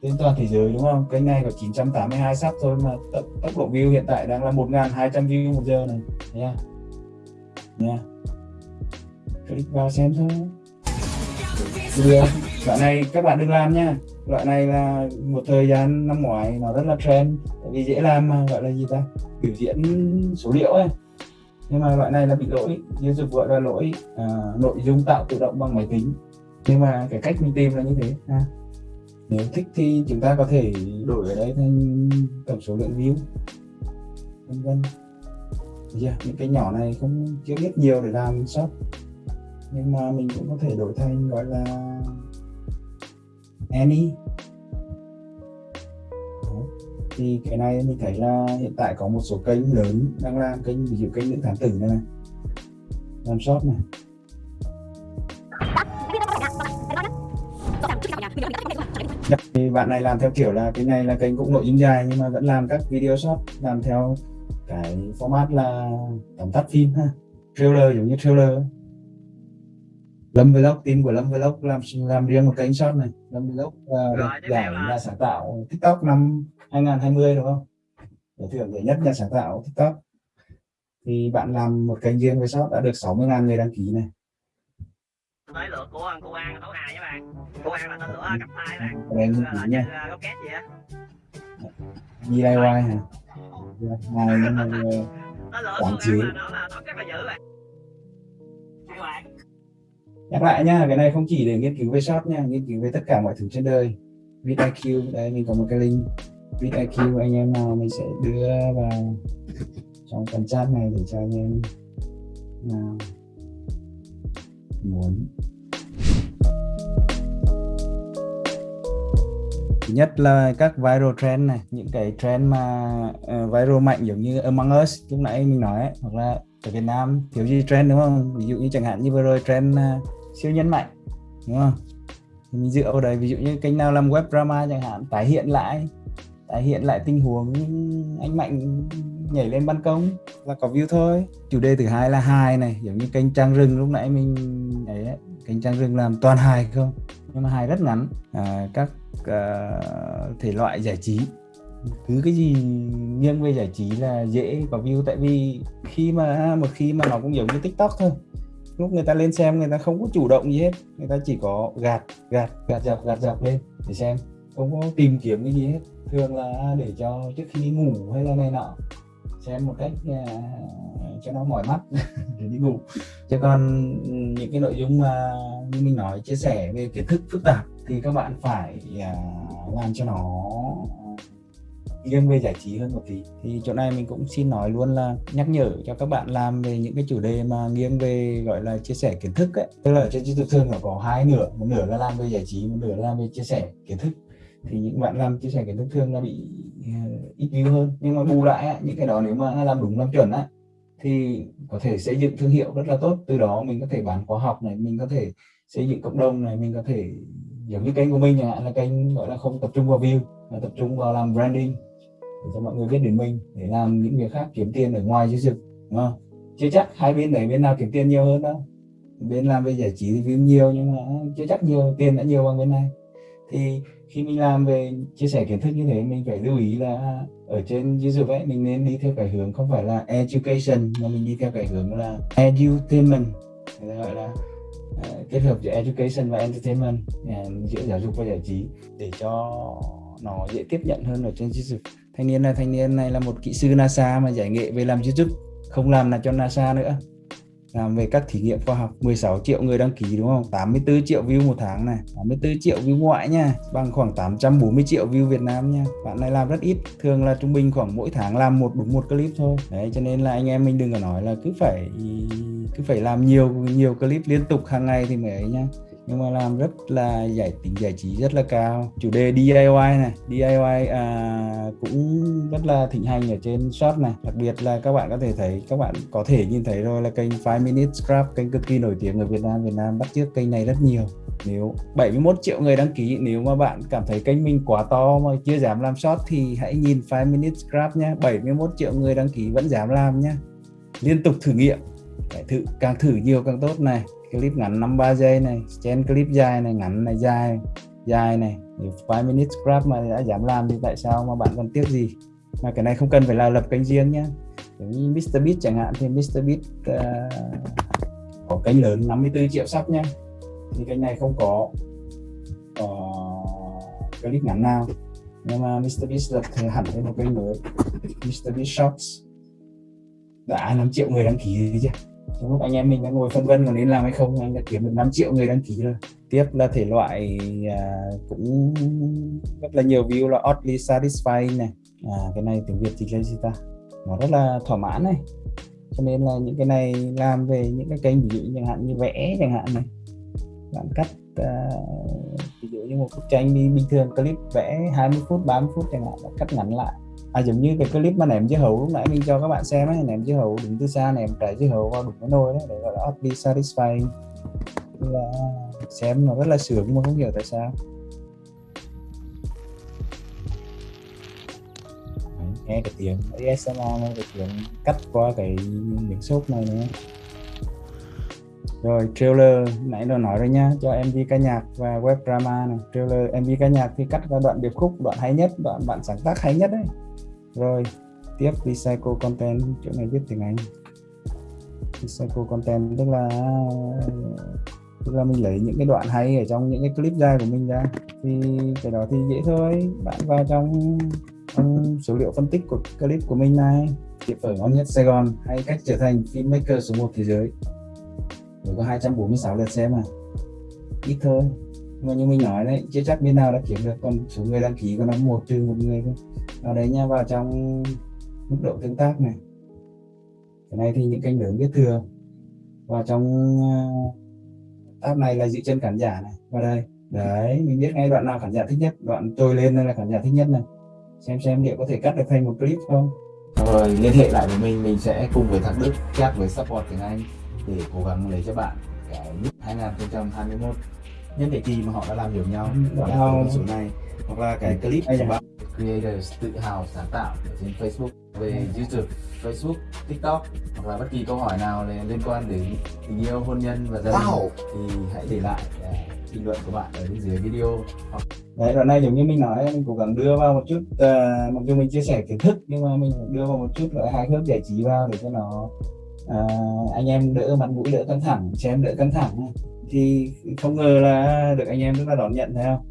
A: trên toàn thế giới đúng không? Kênh này có 982 sắp thôi mà tốc, tốc độ view hiện tại đang là 1.200 view một giờ này. Nha. Nha. Click vào xem thôi được loại này các bạn đừng làm nha. Loại này là một thời gian năm ngoái nó rất là trend tại vì dễ làm mà gọi là gì ta? Biểu diễn số liệu ấy. Nhưng mà loại này là bị lỗi YouTube gọi là lỗi à, nội dung tạo tự động bằng máy tính. Nhưng mà cái cách mình tìm là như thế ha. nếu thích thì chúng ta có thể đổi ở đây thành tổng số lượng view vân vân. Yeah, những cái nhỏ này không chưa biết nhiều để làm shop nhưng mà mình cũng có thể đổi thành gọi là any thì cái này mình thấy là hiện tại có một số kênh lớn đang làm kênh ví dụ kênh những thám tử này, làm shop này. Dạ, thì bạn này làm theo kiểu là cái này là kênh cũng nội dung dài nhưng mà vẫn làm các video short làm theo cái format là tóm tắt phim ha. Trailer giống như trailer. Lâm Vlog team của Lâm Vlog làm làm riêng một kênh short này. Lâm Vlog uh, giải là sáng tạo TikTok năm 2020 đúng không? Giải thưởng giải nhất nhà sáng tạo TikTok. Thì bạn làm một kênh riêng với shop đã được 60.000 người đăng ký này.
E: Tới lượt của cô An tổ hai với bạn. Cô An là tên lửa cặp tay bạn.
A: Đây là
E: nha. góc két gì á?
A: DIY hả? Này nhưng mà quảng trí nhắc lại nha cái này không chỉ để nghiên cứu về shop nha nghiên cứu về tất cả mọi thứ trên đời. VidIQ đây mình có một cái link. VidIQ anh em nào mình sẽ đưa vào trong phần chat này để cho anh em nào muốn. Thứ nhất là các viral trend này những cái trend mà uh, viral mạnh giống như Among Us lúc nãy mình nói ấy, hoặc là ở Việt Nam thiếu gì trend đúng không? Ví dụ như chẳng hạn như vừa rồi trend uh, siêu nhân mạnh đúng không? Thì mình dựa vào đấy ví dụ như kênh nào làm web drama chẳng hạn tái hiện lại tái hiện lại tình huống anh mạnh nhảy lên ban công là có view thôi. Chủ đề thứ hai là hài này giống như kênh trang rừng lúc nãy mình ấy ấy, kênh trang rừng làm toàn hài không? Nhưng mà hài rất ngắn. À, các uh, thể loại giải trí. Cứ cái gì nghiêng về giải trí là dễ có view tại vì khi mà một khi mà nó cũng giống như tiktok thôi lúc người ta lên xem người ta không có chủ động gì hết. Người ta chỉ có gạt gạt gạt dọc gạt dọc lên để xem. Không có tìm kiếm cái gì hết. Thường là để cho trước khi đi ngủ hay là này nọ. Xem một cách uh, cho nó mỏi mắt *laughs* để đi ngủ. Chứ còn những cái nội dung mà như mình nói chia sẻ về kiến thức phức tạp thì các bạn phải uh, làm cho nó nghiêng về giải trí hơn một tí. Thì chỗ này mình cũng xin nói luôn là nhắc nhở cho các bạn làm về những cái chủ đề mà nghiêng về gọi là chia sẻ kiến thức ấy. Tức là trên YouTube thường là có hai nửa một nửa là làm về giải trí một nửa là làm về chia sẻ kiến thức. Thì những bạn làm chia sẻ kiến thức thường là bị ờ, ít view hơn. Nhưng mà bù lại ấy, những cái đó nếu mà làm đúng làm chuẩn á thì có thể xây dựng thương hiệu rất là tốt. Từ đó mình có thể bán khóa học này mình có thể xây dựng cộng đồng này mình có thể giống như kênh của mình là kênh gọi là không tập trung vào view mà tập trung vào làm branding để cho mọi người biết đến mình để làm những việc khác kiếm tiền ở ngoài chứ dực đúng không? Chưa chắc hai bên đấy bên nào kiếm tiền nhiều hơn đâu. Bên làm về giải trí thì view nhiều nhưng mà chưa chắc nhiều tiền đã nhiều bằng bên này. Thì khi mình làm về chia sẻ kiến thức như thế mình phải lưu ý là ở trên YouTube ấy mình nên đi theo cái hướng không phải là education mà mình đi theo cái hướng là edutainment. Gọi là uh, kết hợp giữa education và entertainment uh, giữa giáo dục và giải trí để cho nó dễ tiếp nhận hơn ở trên YouTube thanh niên này thanh niên này là một kỹ sư NASA mà giải nghệ về làm YouTube, không làm là cho NASA nữa. Làm về các thí nghiệm khoa học 16 triệu người đăng ký đúng không? 84 triệu view một tháng này 84 triệu view ngoại nha, bằng khoảng 840 triệu view Việt Nam nha. Bạn này làm rất ít, thường là trung bình khoảng mỗi tháng làm một đúng một clip thôi. Đấy, cho nên là anh em mình đừng có nói là cứ phải cứ phải làm nhiều nhiều clip liên tục hàng ngày thì mới ấy nha nhưng mà làm rất là giải tính giải trí rất là cao. Chủ đề DIY này DIY à, cũng rất là thịnh hành ở trên shop này. Đặc biệt là các bạn có thể thấy các bạn có thể nhìn thấy rồi là kênh 5 Minute Scrap kênh cực kỳ nổi tiếng ở Việt Nam. Việt Nam bắt chước kênh này rất nhiều. Nếu 71 triệu người đăng ký nếu mà bạn cảm thấy kênh mình quá to mà chưa dám làm short thì hãy nhìn 5 Minute Scrap nhé 71 triệu người đăng ký vẫn dám làm nhé liên tục thử nghiệm. Phải thử càng thử nhiều càng tốt này clip ngắn 53 giây này chen clip dài này ngắn này dài dài này. 5 minutes scrap mà đã dám làm thì tại sao mà bạn còn tiếc gì? Mà cái này không cần phải là lập kênh riêng nhé giống như MrBeat chẳng hạn thì MrBeat uh, ờ, có kênh lớn 54 triệu sắp nhé thì kênh này không có uh, clip ngắn nào. Nhưng mà MrBeat lập hẳn lên một kênh mới MrBeat Shorts. Đã 5 triệu người đăng ký rồi chứ trong lúc anh em mình đang ngồi phân vân còn nên làm hay không? Anh đã kiếm được 5 triệu người đăng ký rồi tiếp là thể loại à, cũng rất là nhiều view là oddly satisfying này. À, cái này tiếng việt thì là gì ta? Nó rất là thỏa mãn này. Cho nên là những cái này làm về những cái kênh ví dụ chẳng hạn như vẽ chẳng hạn này. Bạn cắt à, ví dụ như một bức tranh đi bình thường clip vẽ 20 phút 30 phút chẳng hạn cắt ngắn lại à giống như cái clip mà ném dưa hấu lúc nãy mình cho các bạn xem ấy ném dưa hấu đứng từ xa ném trái dưa hấu vào đúng cái nồi đấy để gọi là oddly satisfying. Là xem nó rất là sướng nhưng mà không hiểu tại sao. Đấy, nghe cái tiếng ASMR nghe cái tiếng cắt qua cái miếng xốp này nữa. Rồi trailer nãy đã nói rồi nha cho MV ca nhạc và web drama này. Trailer MV ca nhạc thì cắt ra đoạn điệp khúc đoạn hay nhất đoạn bạn sáng tác hay nhất đấy rồi tiếp recycle content. Chỗ này viết tiếng Anh. Recycle content tức là tức là mình lấy những cái đoạn hay ở trong những cái clip dài của mình ra. Thì cái đó thì dễ thôi. Bạn vào trong, trong số liệu phân tích của clip của mình này. Tiệm ở ngon nhất Sài Gòn. Hay cách trở thành filmmaker số 1 thế giới. Mới có 246 lượt xem à. Ít thôi mà như mình nói đấy chưa chắc bên nào đã kiếm được còn số người đăng ký còn là một trừ một người thôi ở đấy nha, vào trong mức độ tương tác này. Cái này thì những kênh lớn biết thừa. Vào trong ờ, tab này là dự chân khán giả này. Vào đây. Đấy, mình biết ngay đoạn nào khán giả thích nhất. Đoạn trôi lên đây là khán giả thích nhất này. Xem xem liệu có thể cắt được thành một clip không. Rồi, liên hệ lại với mình. Mình sẽ cùng với thằng Đức chat với support tiếng Anh để cố gắng lấy cho bạn cái 2021 nhân đề kỳ mà họ đã làm hiểu nhau vào số này hoặc là cái clip của bạn creators tự hào sáng tạo ở trên Facebook về YouTube, Facebook, TikTok hoặc là bất kỳ câu hỏi nào liên quan đến tình yêu, hôn nhân và gia đình wow. thì hãy để lại uh, bình luận của bạn ở bên dưới video. Hoặc... Đấy, đoạn này giống như mình nói, mình cố gắng đưa vào một chút, uh, mặc dù mình chia sẻ kiến thức nhưng mà mình đưa vào một chút loại hài hước giải trí vào để cho nó uh, anh em đỡ mặt mũi đỡ căng thẳng, xem đỡ căng thẳng thì không ngờ là được anh em rất là đón nhận thấy không?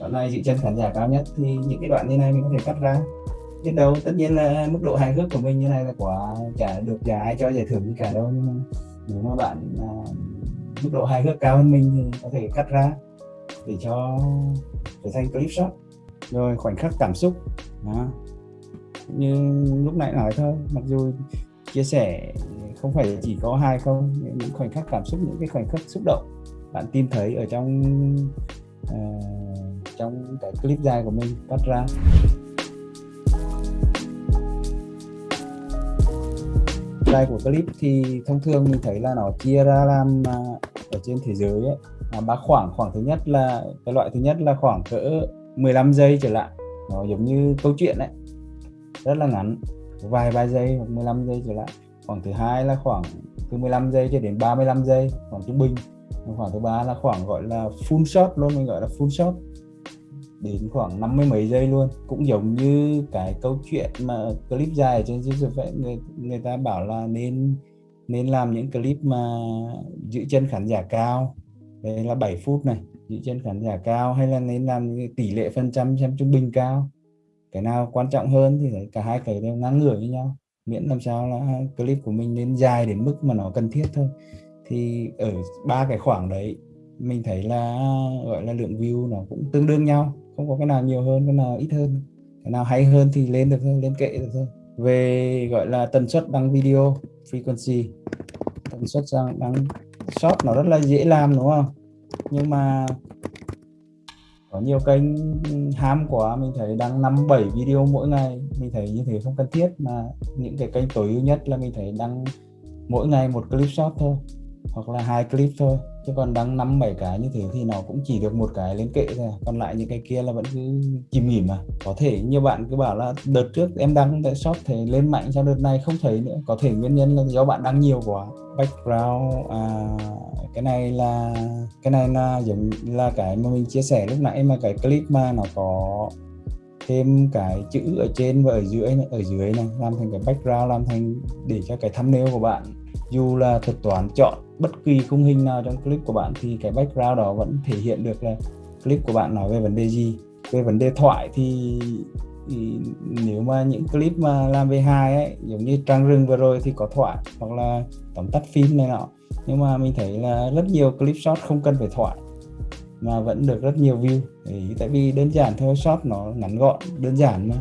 A: đoạn này giữ chân khán giả cao nhất. Thì những cái đoạn như này mình có thể cắt ra. Biết đâu tất nhiên là mức độ hài hước của mình như này là quả chả được chả ai cho giải thưởng gì cả đâu nhưng mà nếu mà bạn à, mức độ hài hước cao hơn mình thì có thể cắt ra để cho trở thành clip shot. Rồi khoảnh khắc cảm xúc. Đó. Như lúc nãy nói thôi mặc dù chia sẻ không phải chỉ có hai không những khoảnh khắc cảm xúc những cái khoảnh khắc xúc động bạn tìm thấy ở trong uh, trong cái clip dài của mình cắt ra. Dài của clip thì thông thường mình thấy là nó chia ra làm uh, ở trên thế giới ấy à, ba khoảng. Khoảng thứ nhất là cái loại thứ nhất là khoảng cỡ 15 giây trở lại. Nó giống như câu chuyện đấy rất là ngắn vài ba giây hoặc 15 giây trở lại khoảng thứ hai là khoảng từ 15 giây cho đến 35 giây, khoảng trung bình. Khoảng thứ ba là khoảng gọi là full shot luôn, mình gọi là full shot. Đến khoảng năm mươi mấy giây luôn. Cũng giống như cái câu chuyện mà clip dài trên YouTube vậy người người ta bảo là nên nên làm những clip mà giữ chân khán giả cao. Đây là 7 phút này, giữ chân khán giả cao hay là nên làm tỷ lệ phần trăm xem trung bình cao. Cái nào quan trọng hơn thì cả hai cái đều ngang ngửa với nhau miễn làm sao là clip của mình nên dài đến mức mà nó cần thiết thôi. Thì ở ba cái khoảng đấy mình thấy là gọi là lượng view nó cũng tương đương nhau không có cái nào nhiều hơn cái nào ít hơn. Cái nào hay hơn thì lên được thôi lên kệ được thôi. Về gọi là tần suất đăng video frequency tần suất đăng, short nó rất là dễ làm đúng không? Nhưng mà có nhiều kênh ham quá, mình thấy đăng năm, bảy video mỗi ngày. Mình thấy như thế không cần thiết, mà những cái kênh tối ưu nhất là mình thấy đăng mỗi ngày một clip short thôi, hoặc là hai clip thôi chứ còn đăng năm bảy cái như thế thì nó cũng chỉ được một cái lên kệ thôi. Còn lại những cái kia là vẫn cứ chìm nghỉm mà. Có thể như bạn cứ bảo là đợt trước em đăng tại shop thì lên mạnh cho đợt này không thấy nữa. Có thể nguyên nhân là do bạn đăng nhiều quá. Background à, cái này là cái này là giống là cái mà mình chia sẻ lúc nãy mà cái clip mà nó có thêm cái chữ ở trên và ở dưới ở dưới này làm thành cái background làm thành để cho cái thumbnail của bạn dù là thuật toán chọn bất kỳ khung hình nào trong clip của bạn thì cái background đó vẫn thể hiện được là clip của bạn nói về vấn đề gì. Về vấn đề thoại thì, thì nếu mà những clip mà làm về hài ấy giống như trang rừng vừa rồi thì có thoại hoặc là tóm tắt phim này nọ. Nhưng mà mình thấy là rất nhiều clip short không cần phải thoại mà vẫn được rất nhiều view. Thì tại vì đơn giản thôi short nó ngắn gọn đơn giản mà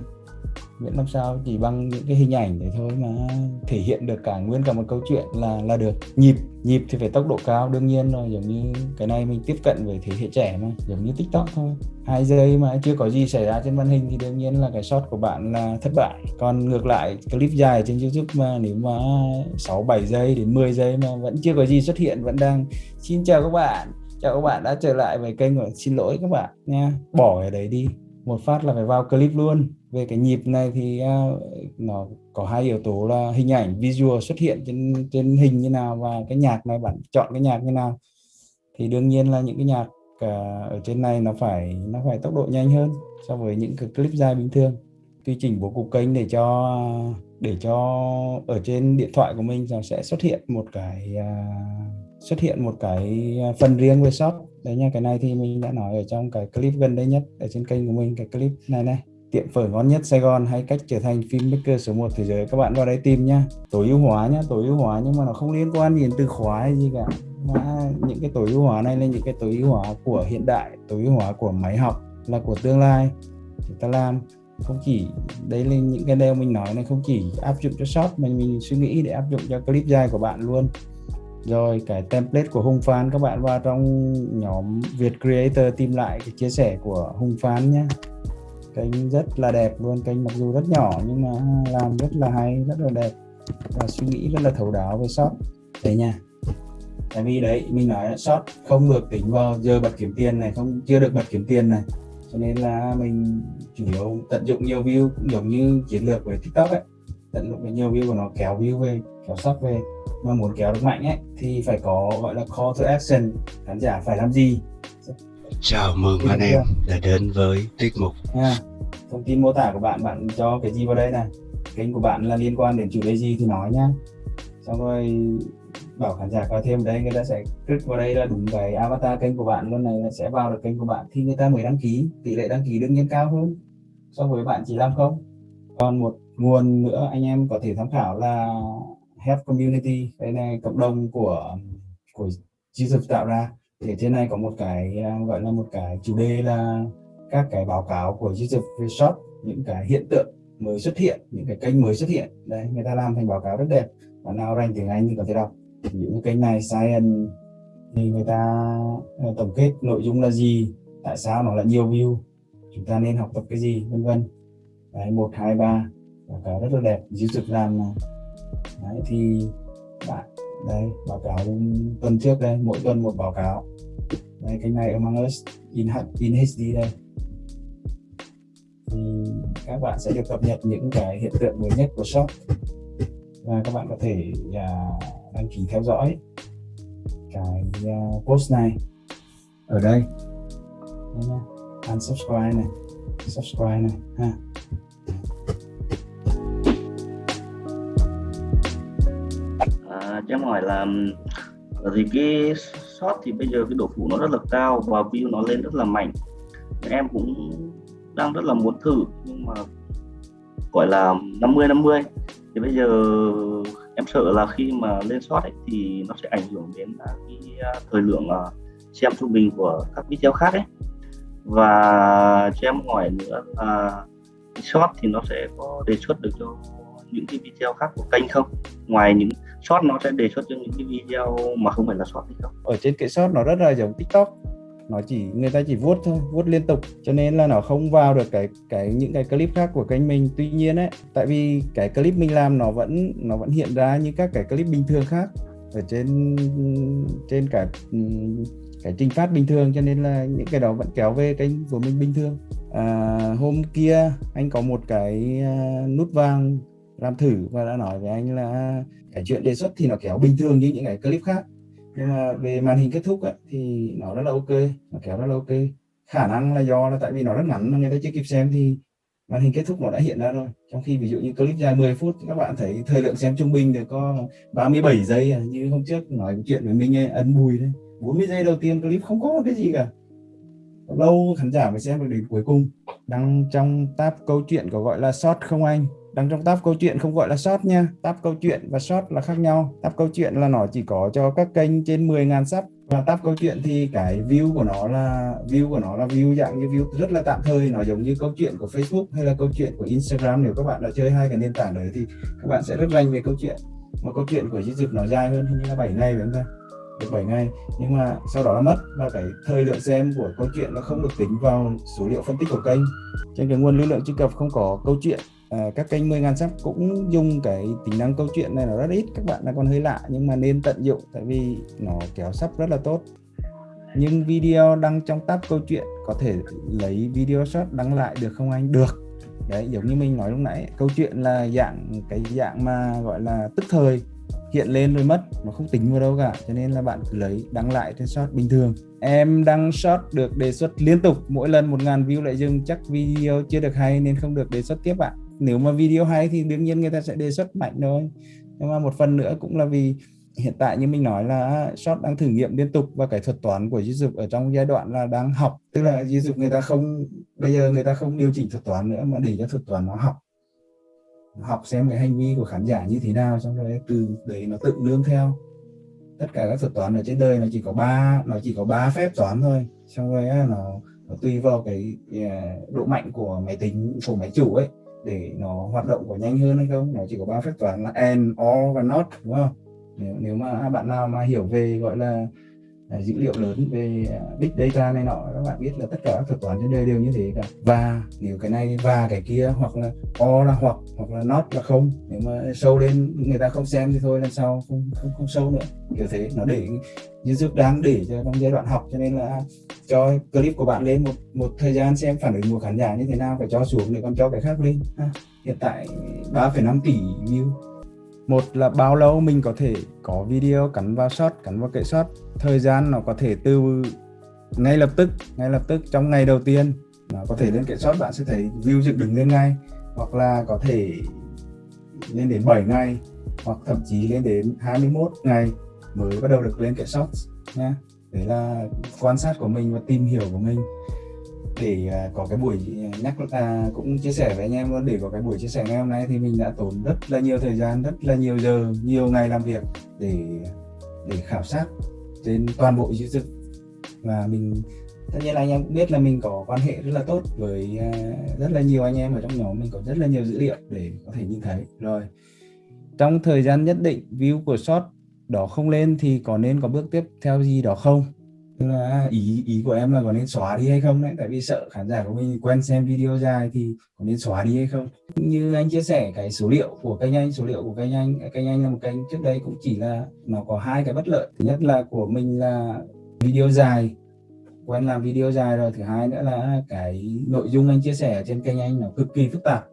A: miễn làm sao, chỉ bằng những cái hình ảnh để thôi mà thể hiện được cả nguyên cả một câu chuyện là là được. Nhịp nhịp thì phải tốc độ cao, đương nhiên rồi, giống như cái này mình tiếp cận với thế hệ trẻ mà, giống như tiktok thôi. Hai giây mà chưa có gì xảy ra trên màn hình thì đương nhiên là cái shot của bạn là thất bại. Còn ngược lại, clip dài trên youtube mà nếu mà 6 7 giây đến 10 giây mà vẫn chưa có gì xuất hiện, vẫn đang, xin chào các bạn, chào các bạn đã trở lại với kênh của xin lỗi các bạn nha. Bỏ cái đấy đi. Một phát là phải vào clip luôn về cái nhịp này thì uh, nó có hai yếu tố là hình ảnh visual xuất hiện trên trên hình như nào và cái nhạc này bạn chọn cái nhạc như nào. Thì đương nhiên là những cái nhạc uh, ở trên này nó phải nó phải tốc độ nhanh hơn so với những cái clip dài bình thường. Tùy chỉnh bố cục kênh để cho để cho ở trên điện thoại của mình nó sẽ xuất hiện một cái uh, xuất hiện một cái phần riêng về shop. Đấy nha cái này thì mình đã nói ở trong cái clip gần đây nhất ở trên kênh của mình cái clip này này tiệm phở ngon nhất Sài Gòn hay cách trở thành filmmaker số 1 thế giới? Các bạn vào đây tìm nhá. Tối ưu hóa nhá, tối ưu hóa nhưng mà nó không liên quan đến từ khóa hay gì cả. Mà những cái tối ưu hóa này là những cái tối ưu hóa của hiện đại, tối ưu hóa của máy học là của tương lai. Chúng ta làm không chỉ đấy là những cái điều mình nói này không chỉ áp dụng cho shop mà mình suy nghĩ để áp dụng cho clip dài của bạn luôn. Rồi cái template của Hùng Phan, các bạn vào trong nhóm Việt Creator tìm lại cái chia sẻ của Hùng Phan nhé kênh rất là đẹp luôn kênh mặc dù rất nhỏ nhưng mà làm rất là hay, rất là đẹp. Và suy nghĩ rất là thấu đáo với shop đấy nha. Tại vì đấy, mình nói shop không được tính vào giờ bật kiếm tiền này, không, chưa được bật kiếm tiền này. Cho nên là mình chủ yếu tận dụng nhiều view, cũng giống như chiến lược với tiktok ấy. Tận dụng nhiều view của nó, kéo view về, kéo shop về. Mà muốn kéo được mạnh ấy, thì phải có, gọi là call to action. Khán giả phải làm gì?
F: Chào mừng anh em đã đến với tiết mục.
A: Nha thông tin mô tả của bạn bạn cho cái gì vào đây này? Kênh của bạn là liên quan đến chủ đề gì thì nói nhá. Xong rồi bảo khán giả coi thêm đây người ta sẽ click vào đây là đúng cái avatar kênh của bạn luôn này sẽ vào được kênh của bạn thì người ta mới đăng ký. Tỷ lệ đăng ký đương nhiên cao hơn so với bạn chỉ làm không. Còn một nguồn nữa anh em có thể tham khảo là Health Community đây này cộng đồng của của Jesus tạo ra thì trên này có một cái à, gọi là một cái chủ đề là các cái báo cáo của Jesus Resort những cái hiện tượng mới xuất hiện, những cái kênh mới xuất hiện. Đấy, người ta làm thành báo cáo rất đẹp. Bạn nào rành tiếng Anh thì có thể đọc. Những cái kênh này, Science, thì người ta à, tổng kết nội dung là gì, tại sao nó lại nhiều view, chúng ta nên học tập cái gì, vân vân. Đấy, một, hai, ba, báo cáo rất là đẹp. YouTube làm này đấy, thì bạn đây báo cáo tuần trước đây mỗi tuần một báo cáo. Đây cái này Among Us in, in HD đây. Thì các bạn sẽ được cập nhật những cái hiện tượng mới nhất của shop. Và các bạn có thể uh, đăng ký theo dõi cái uh, post này. Ở đây. Đây nha. Unsubscribe này. Subscribe này ha.
E: Cho em hỏi là thì cái shot thì bây giờ cái độ phủ nó rất là cao và view nó lên rất là mạnh. Em cũng đang rất là muốn thử nhưng mà gọi là 50 50 thì bây giờ em sợ là khi mà lên shot ấy, thì nó sẽ ảnh hưởng đến cái à, thời lượng à, xem trung bình của các video khác ấy. Và cho em hỏi nữa là short thì nó sẽ có đề xuất được cho những cái video khác của kênh không? Ngoài những short nó sẽ đề xuất cho những cái video mà không phải là short hay không?
A: Ở trên cái short nó rất là giống tiktok. Nó chỉ người ta chỉ vuốt thôi vuốt liên tục. Cho nên là nó không vào được cái cái những cái clip khác của kênh mình. Tuy nhiên ấy tại vì cái clip mình làm nó vẫn nó vẫn hiện ra như các cái clip bình thường khác ở trên trên cả cái trình phát bình thường. Cho nên là những cái đó vẫn kéo về kênh của mình bình thường. À, hôm kia anh có một cái à, nút vàng làm thử và đã nói với anh là cái chuyện đề xuất thì nó kéo bình thường như những cái clip khác. Nhưng mà về màn hình kết thúc ấy, thì nó rất là ok nó kéo rất là ok. Khả năng là do là tại vì nó rất ngắn người ta chưa kịp xem thì màn hình kết thúc nó đã hiện ra rồi. Trong khi ví dụ như clip dài 10 phút các bạn thấy thời lượng xem trung bình được có 37 giây à. như hôm trước nói chuyện với mình ấy, ấn bùi đấy. 40 giây đầu tiên clip không có cái gì cả. Lâu khán giả mới xem được đến cuối cùng. Đang trong tab câu chuyện có gọi là short không anh? Đang trong tab câu chuyện không gọi là short nha. Tab câu chuyện và short là khác nhau. Tab câu chuyện là nó chỉ có cho các kênh trên 10.000 sub và tab câu chuyện thì cái view của nó là, view của nó là view dạng như view rất là tạm thời. Nó giống như câu chuyện của Facebook hay là câu chuyện của Instagram. Nếu các bạn đã chơi hai cái nền tảng đấy thì các bạn sẽ rất rành về câu chuyện. Mà câu chuyện của YouTube nó dài hơn hình như là 7 ngày phải không ta? Được 7 ngày. Nhưng mà sau đó nó mất và cái thời lượng xem của câu chuyện nó không được tính vào số liệu phân tích của kênh. Trên cái nguồn lưu lượng truy cập không có câu chuyện à, các kênh 10 ngàn sắp cũng dùng cái tính năng câu chuyện này nó rất ít các bạn là còn hơi lạ nhưng mà nên tận dụng tại vì nó kéo sắp rất là tốt. Nhưng video đăng trong tab câu chuyện có thể lấy video short đăng lại được không anh? Được. Đấy giống như mình nói lúc nãy câu chuyện là dạng cái dạng mà gọi là tức thời hiện lên rồi mất nó không tính vào đâu cả cho nên là bạn cứ lấy đăng lại trên short bình thường. Em đăng short được đề xuất liên tục mỗi lần một ngàn view lại dừng chắc video chưa được hay nên không được đề xuất tiếp bạn nếu mà video hay thì đương nhiên người ta sẽ đề xuất mạnh thôi. Nhưng mà một phần nữa cũng là vì hiện tại như mình nói là short đang thử nghiệm liên tục và cái thuật toán của YouTube ở trong giai đoạn là đang học. Tức là YouTube người ta không bây giờ người ta không điều chỉnh thuật toán nữa mà để cho thuật toán nó học. Học xem cái hành vi của khán giả như thế nào xong rồi từ đấy nó tự nương theo. Tất cả các thuật toán ở trên đời nó chỉ có ba nó chỉ có ba phép toán thôi. Xong rồi nó, nó tùy vào cái à, độ mạnh của máy tính của máy chủ ấy để nó hoạt động có nhanh hơn hay không? Nó chỉ có ba phép toán là and or và not đúng không? Nếu, nếu mà bạn nào mà hiểu về gọi là à, dữ liệu lớn về à, big data này nọ các bạn biết là tất cả các thuật toán trên đời đều như thế cả. Và nếu cái này và cái kia hoặc là o là hoặc hoặc là not là không. Nếu mà sâu lên người ta không xem thì thôi lần sau không không không sâu nữa. Kiểu thế nó để như YouTube đang để cho trong giai đoạn học cho nên là cho clip của bạn lên một một thời gian xem phản ứng của khán giả như thế nào phải cho xuống để còn cho cái khác lên. Ha. hiện tại 3,5 tỷ view. Một là bao lâu mình có thể có video cắn vào shot cắn vào kệ shot. Thời gian nó có thể từ ngay lập tức ngay lập tức trong ngày đầu tiên nó có thể lên kệ shot bạn sẽ thấy view dựng đứng lên ngay. Hoặc là có thể lên đến 7 ngày hoặc thậm chí lên đến 21 ngày mới bắt đầu được lên kệ shot nha đấy là quan sát của mình và tìm hiểu của mình. Để à, có cái buổi nhắc à, cũng chia sẻ với anh em luôn. Để có cái buổi chia sẻ ngày hôm nay thì mình đã tốn rất là nhiều thời gian rất là nhiều giờ nhiều ngày làm việc để để khảo sát trên toàn bộ YouTube. Và mình tất nhiên là anh em cũng biết là mình có quan hệ rất là tốt với à, rất là nhiều anh em ở trong nhóm. Mình có rất là nhiều dữ liệu để có thể nhìn thấy. Rồi trong thời gian nhất định view của short đó không lên thì có nên có bước tiếp theo gì đó không? Tức là ý ý của em là có nên xóa đi hay không đấy? Tại vì sợ khán giả của mình quen xem video dài thì có nên xóa đi hay không? Như anh chia sẻ cái số liệu của kênh anh, số liệu của kênh anh kênh anh là một kênh trước đây cũng chỉ là nó có hai cái bất lợi. Thứ nhất là của mình là video dài, quen làm video dài rồi. Thứ hai nữa là cái nội dung anh chia sẻ ở trên kênh anh nó cực kỳ phức tạp.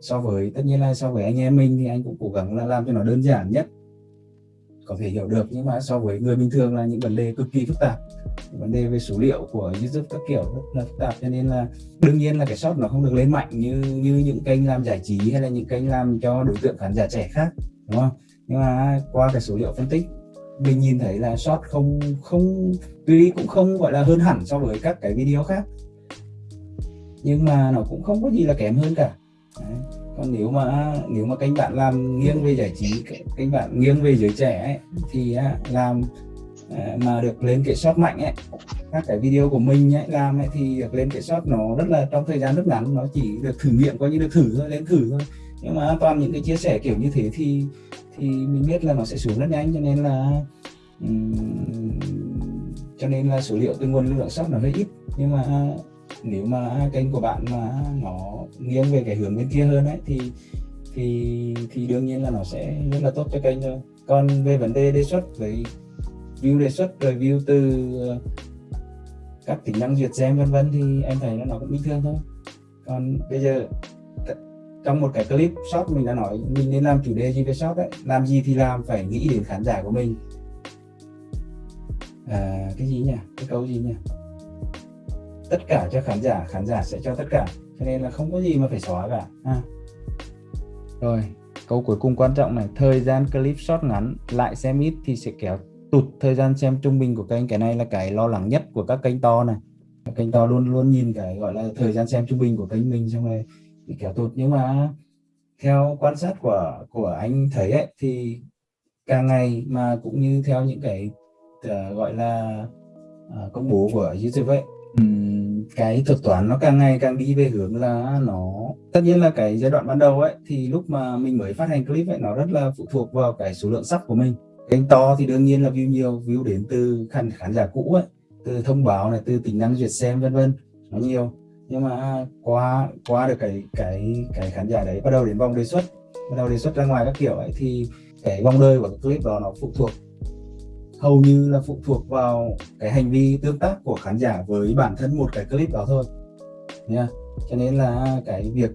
A: So với, tất nhiên là so với anh em mình thì anh cũng cố gắng là làm cho nó đơn giản nhất có thể hiểu được, nhưng mà so với người bình thường là những vấn đề cực kỳ phức tạp. Vấn đề về số liệu của YouTube các kiểu rất là phức tạp, cho nên là đương nhiên là cái short nó không được lên mạnh như như những kênh làm giải trí hay là những kênh làm cho đối tượng khán giả trẻ khác, đúng không? Nhưng mà qua cái số liệu phân tích, mình nhìn thấy là short không không, tuy cũng không gọi là hơn hẳn so với các cái video khác. Nhưng mà nó cũng không có gì là kém hơn cả còn nếu mà nếu mà kênh bạn làm nghiêng về giải trí kênh bạn nghiêng về giới trẻ ấy, thì à, làm à, mà được lên kiểm soát mạnh ấy các cái video của mình ấy, làm ấy, thì được lên kiểm soát nó rất là trong thời gian rất ngắn nó chỉ được thử nghiệm coi như được thử thôi lên thử thôi. Nhưng mà toàn những cái chia sẻ kiểu như thế thì thì mình biết là nó sẽ xuống rất nhanh cho nên là um, cho nên là số liệu từ nguồn lượng shop nó hơi ít. Nhưng mà nếu mà kênh của bạn mà nó nghiêng về cái hướng bên kia hơn ấy thì thì thì đương nhiên là nó sẽ rất là tốt cho kênh thôi. Còn về vấn đề đề xuất với view đề xuất rồi view từ ờ, các tính năng duyệt xem vân vân thì em thấy là nó cũng bình thường thôi. Còn bây giờ trong một cái clip short mình đã nói mình nên làm chủ đề gì về short đấy làm gì thì làm phải nghĩ đến khán giả của mình. À, cái gì nhỉ? Cái câu gì nhỉ? Tất cả cho khán giả khán giả sẽ cho tất cả. Cho nên là không có gì mà phải xóa cả. À. rồi câu cuối cùng quan trọng này thời gian clip short ngắn lại xem ít thì sẽ kéo tụt thời gian xem trung bình của kênh. Cái này là cái lo lắng nhất của các kênh to này. Kênh to luôn luôn nhìn cái gọi là thời gian xem trung bình của kênh mình xong rồi bị kéo tụt. Nhưng mà theo quan sát của của anh thấy ấy, thì càng ngày mà cũng như theo những cái uh, gọi là uh, công bố của YouTube ấy um, cái thuật toán nó càng ngày càng đi về hướng là nó, tất nhiên là cái giai đoạn ban đầu ấy, thì lúc mà mình mới phát hành clip ấy, nó rất là phụ thuộc vào cái số lượng sắp của mình. Kênh to thì đương nhiên là view nhiều, view đến từ khán khán giả cũ ấy, từ thông báo này, từ tính năng duyệt xem, vân vân, nó nhiều. Nhưng mà qua qua được cái cái cái khán giả đấy, bắt đầu đến vòng đề xuất, bắt đầu đề xuất ra ngoài các kiểu ấy, thì cái vòng đời của cái clip đó nó phụ thuộc hầu như là phụ thuộc vào cái hành vi tương tác của khán giả với bản thân một cái clip đó thôi. Nha. Cho nên là cái việc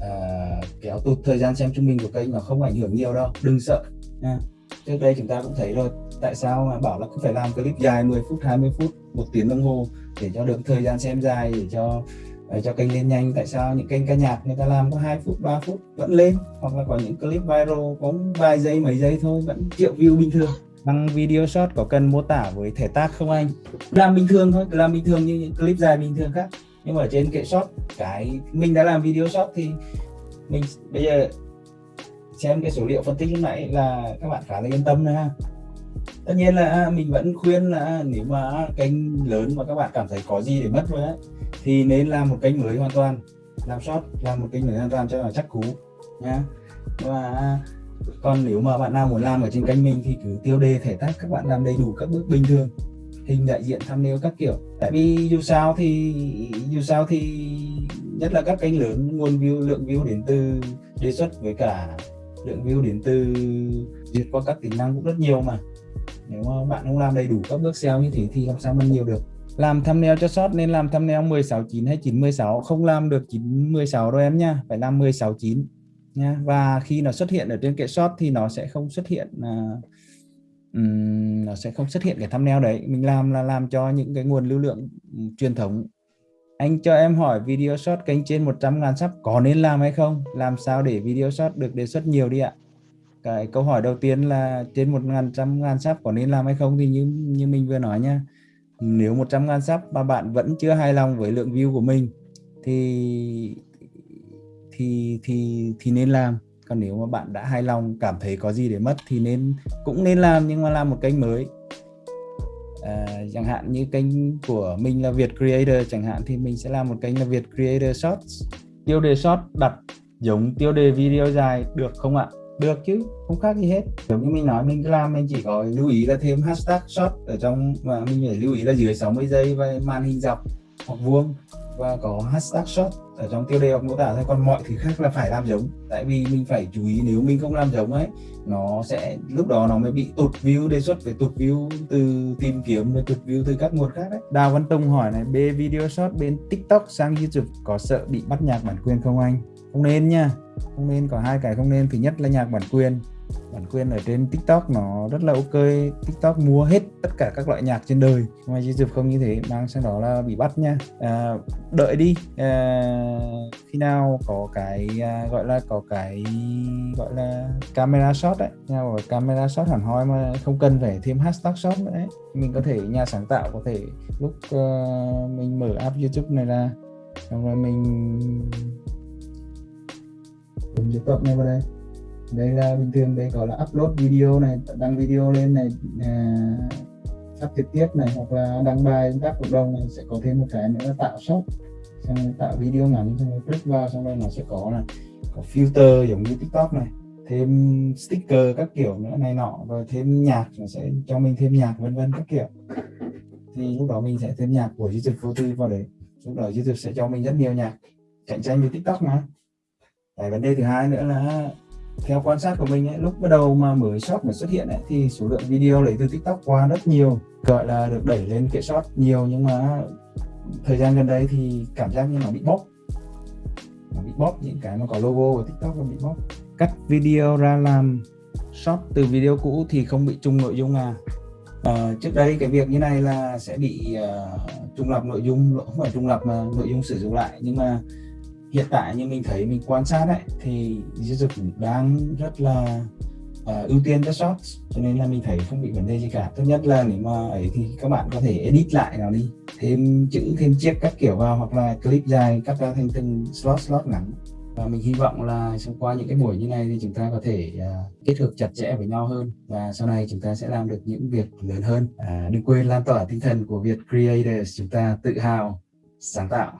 A: à, kéo tụt thời gian xem trung bình của kênh nó không ảnh hưởng nhiều đâu. Đừng sợ nha. Trước đây chúng ta cũng thấy rồi. Tại sao mà bảo là cứ phải làm clip dài 10 phút 20 phút một tiếng đồng hồ để cho được thời gian xem dài để cho để cho kênh lên nhanh? Tại sao những kênh ca nhạc người ta làm có 2 phút 3 phút vẫn lên? Hoặc là có những clip viral có vài giây mấy giây thôi vẫn triệu view bình thường đăng video short có cần mô tả với thể tác không anh? Làm bình thường thôi làm bình thường như những clip dài bình thường khác. Nhưng mà ở trên kệ short cái mình đã làm video short thì mình bây giờ xem cái số liệu phân tích lúc nãy là các bạn khá là yên tâm nữa ha tất nhiên là à, mình vẫn khuyên là à, nếu mà kênh lớn mà các bạn cảm thấy có gì để mất rồi ấy, thì nên làm một kênh mới hoàn toàn. Làm short làm một kênh mới hoàn toàn cho là chắc cú nhá và còn nếu mà bạn nào muốn làm ở trên kênh mình thì cứ tiêu đề thể tác các bạn làm đầy đủ các bước bình thường. Hình đại diện thumbnail các kiểu. Tại vì dù sao thì, dù sao thì nhất là các kênh lớn, nguồn view, lượng view đến từ đề xuất với cả lượng view đến từ duyệt qua các tính năng cũng rất nhiều mà. Nếu mà bạn không làm đầy đủ các bước SEO như thế thì làm sao mà nhiều được? Làm thumbnail cho short nên làm thumbnail 169 hay 916 không làm được 916 đâu em nha, phải làm 169 nha và khi nó xuất hiện ở trên kệ short thì nó sẽ không xuất hiện uh, um, nó sẽ không xuất hiện cái thumbnail đấy. Mình làm là làm cho những cái nguồn lưu lượng um, truyền thống. Anh cho em hỏi video short kênh trên 100 ngàn sắp có nên làm hay không? Làm sao để video short được đề xuất nhiều đi ạ? Cái câu hỏi đầu tiên là trên một ngàn trăm ngàn có nên làm hay không thì như như mình vừa nói nha nếu 100 ngàn sắp mà bạn vẫn chưa hài lòng với lượng view của mình thì thì thì thì nên làm. Còn nếu mà bạn đã hài lòng cảm thấy có gì để mất thì nên cũng nên làm nhưng mà làm một kênh mới. À, chẳng hạn như kênh của mình là Việt Creator chẳng hạn thì mình sẽ làm một kênh là Việt Creator Shorts. Tiêu đề short đặt giống tiêu đề video dài được không ạ? Được chứ không khác gì hết. Giống như mình nói mình cứ làm mình chỉ có lưu ý là thêm hashtag short ở trong và mình phải lưu ý là dưới 60 giây và màn hình dọc hoặc vuông và có hashtag short ở trong tiêu đề hoặc mô tả thôi. Còn mọi thứ khác là phải làm giống. Tại vì mình phải chú ý nếu mình không làm giống ấy, nó sẽ, lúc đó nó mới bị tụt view, đề xuất về tụt view từ tìm kiếm rồi tụt view từ các nguồn khác đấy Đào Văn Tùng hỏi này, B video short bên TikTok sang YouTube có sợ bị bắt nhạc bản quyền không anh? Không nên nha. Không nên, có hai cái không nên. Thứ nhất là nhạc bản quyền bản quyền ở trên TikTok nó rất là ok. TikTok mua hết tất cả các loại nhạc trên đời. Ngoài YouTube không như thế mang sang đó là bị bắt nha. À, đợi đi. À, khi nào có cái à, gọi là có cái gọi là camera shot đấy nha gọi camera shot hẳn hoi mà không cần phải thêm hashtag shot nữa đấy mình có thể nhà sáng tạo có thể lúc uh, mình mở app YouTube này ra xong rồi mình dùng YouTube này vào đây đây là bình thường đây gọi là upload video này đăng video lên này à, phát trực tiếp này hoặc là đăng bài các cộng đồng này sẽ có thêm một cái nữa là tạo shop. Xong rồi tạo video ngắn xong rồi click vào xong rồi nó sẽ có là có filter giống như tiktok này thêm sticker các kiểu nữa này nọ rồi thêm nhạc nó sẽ cho mình thêm nhạc vân vân các kiểu. Thì lúc đó mình sẽ thêm nhạc của youtube vô tư vào đấy. Lúc đó youtube sẽ cho mình rất nhiều nhạc cạnh tranh với tiktok mà. Cái vấn đề thứ hai nữa là theo quan sát của mình ấy, lúc bắt đầu mà mới short mới xuất hiện ấy, thì số lượng video lấy từ tiktok qua rất nhiều gọi là được đẩy lên kệ short nhiều. Nhưng mà thời gian gần đây thì cảm giác như nó bị bóp. Nó bị bóp những cái mà có logo của tiktok nó bị bóp. Cắt video ra làm short từ video cũ thì không bị chung nội dung à. À, trước đây cái việc như này là sẽ bị uh, trùng lập nội dung không phải trùng lập mà nội dung sử dụng lại. Nhưng mà hiện tại như mình thấy mình quan sát đấy thì YouTube đang rất là uh, ưu tiên cho shorts cho nên là mình thấy không bị vấn đề gì cả. Tốt nhất là nếu mà ấy thì các bạn có thể edit lại nào đi thêm chữ thêm chiếc các kiểu vào hoặc là clip dài cắt ra thành từng slot slot ngắn. Và mình hy vọng là qua những cái buổi như này thì chúng ta có thể uh, kết hợp chặt chẽ với nhau hơn. Và sau này chúng ta sẽ làm được những việc lớn hơn. À, đừng quên lan tỏa tinh thần của việc Creators chúng ta tự hào sáng tạo.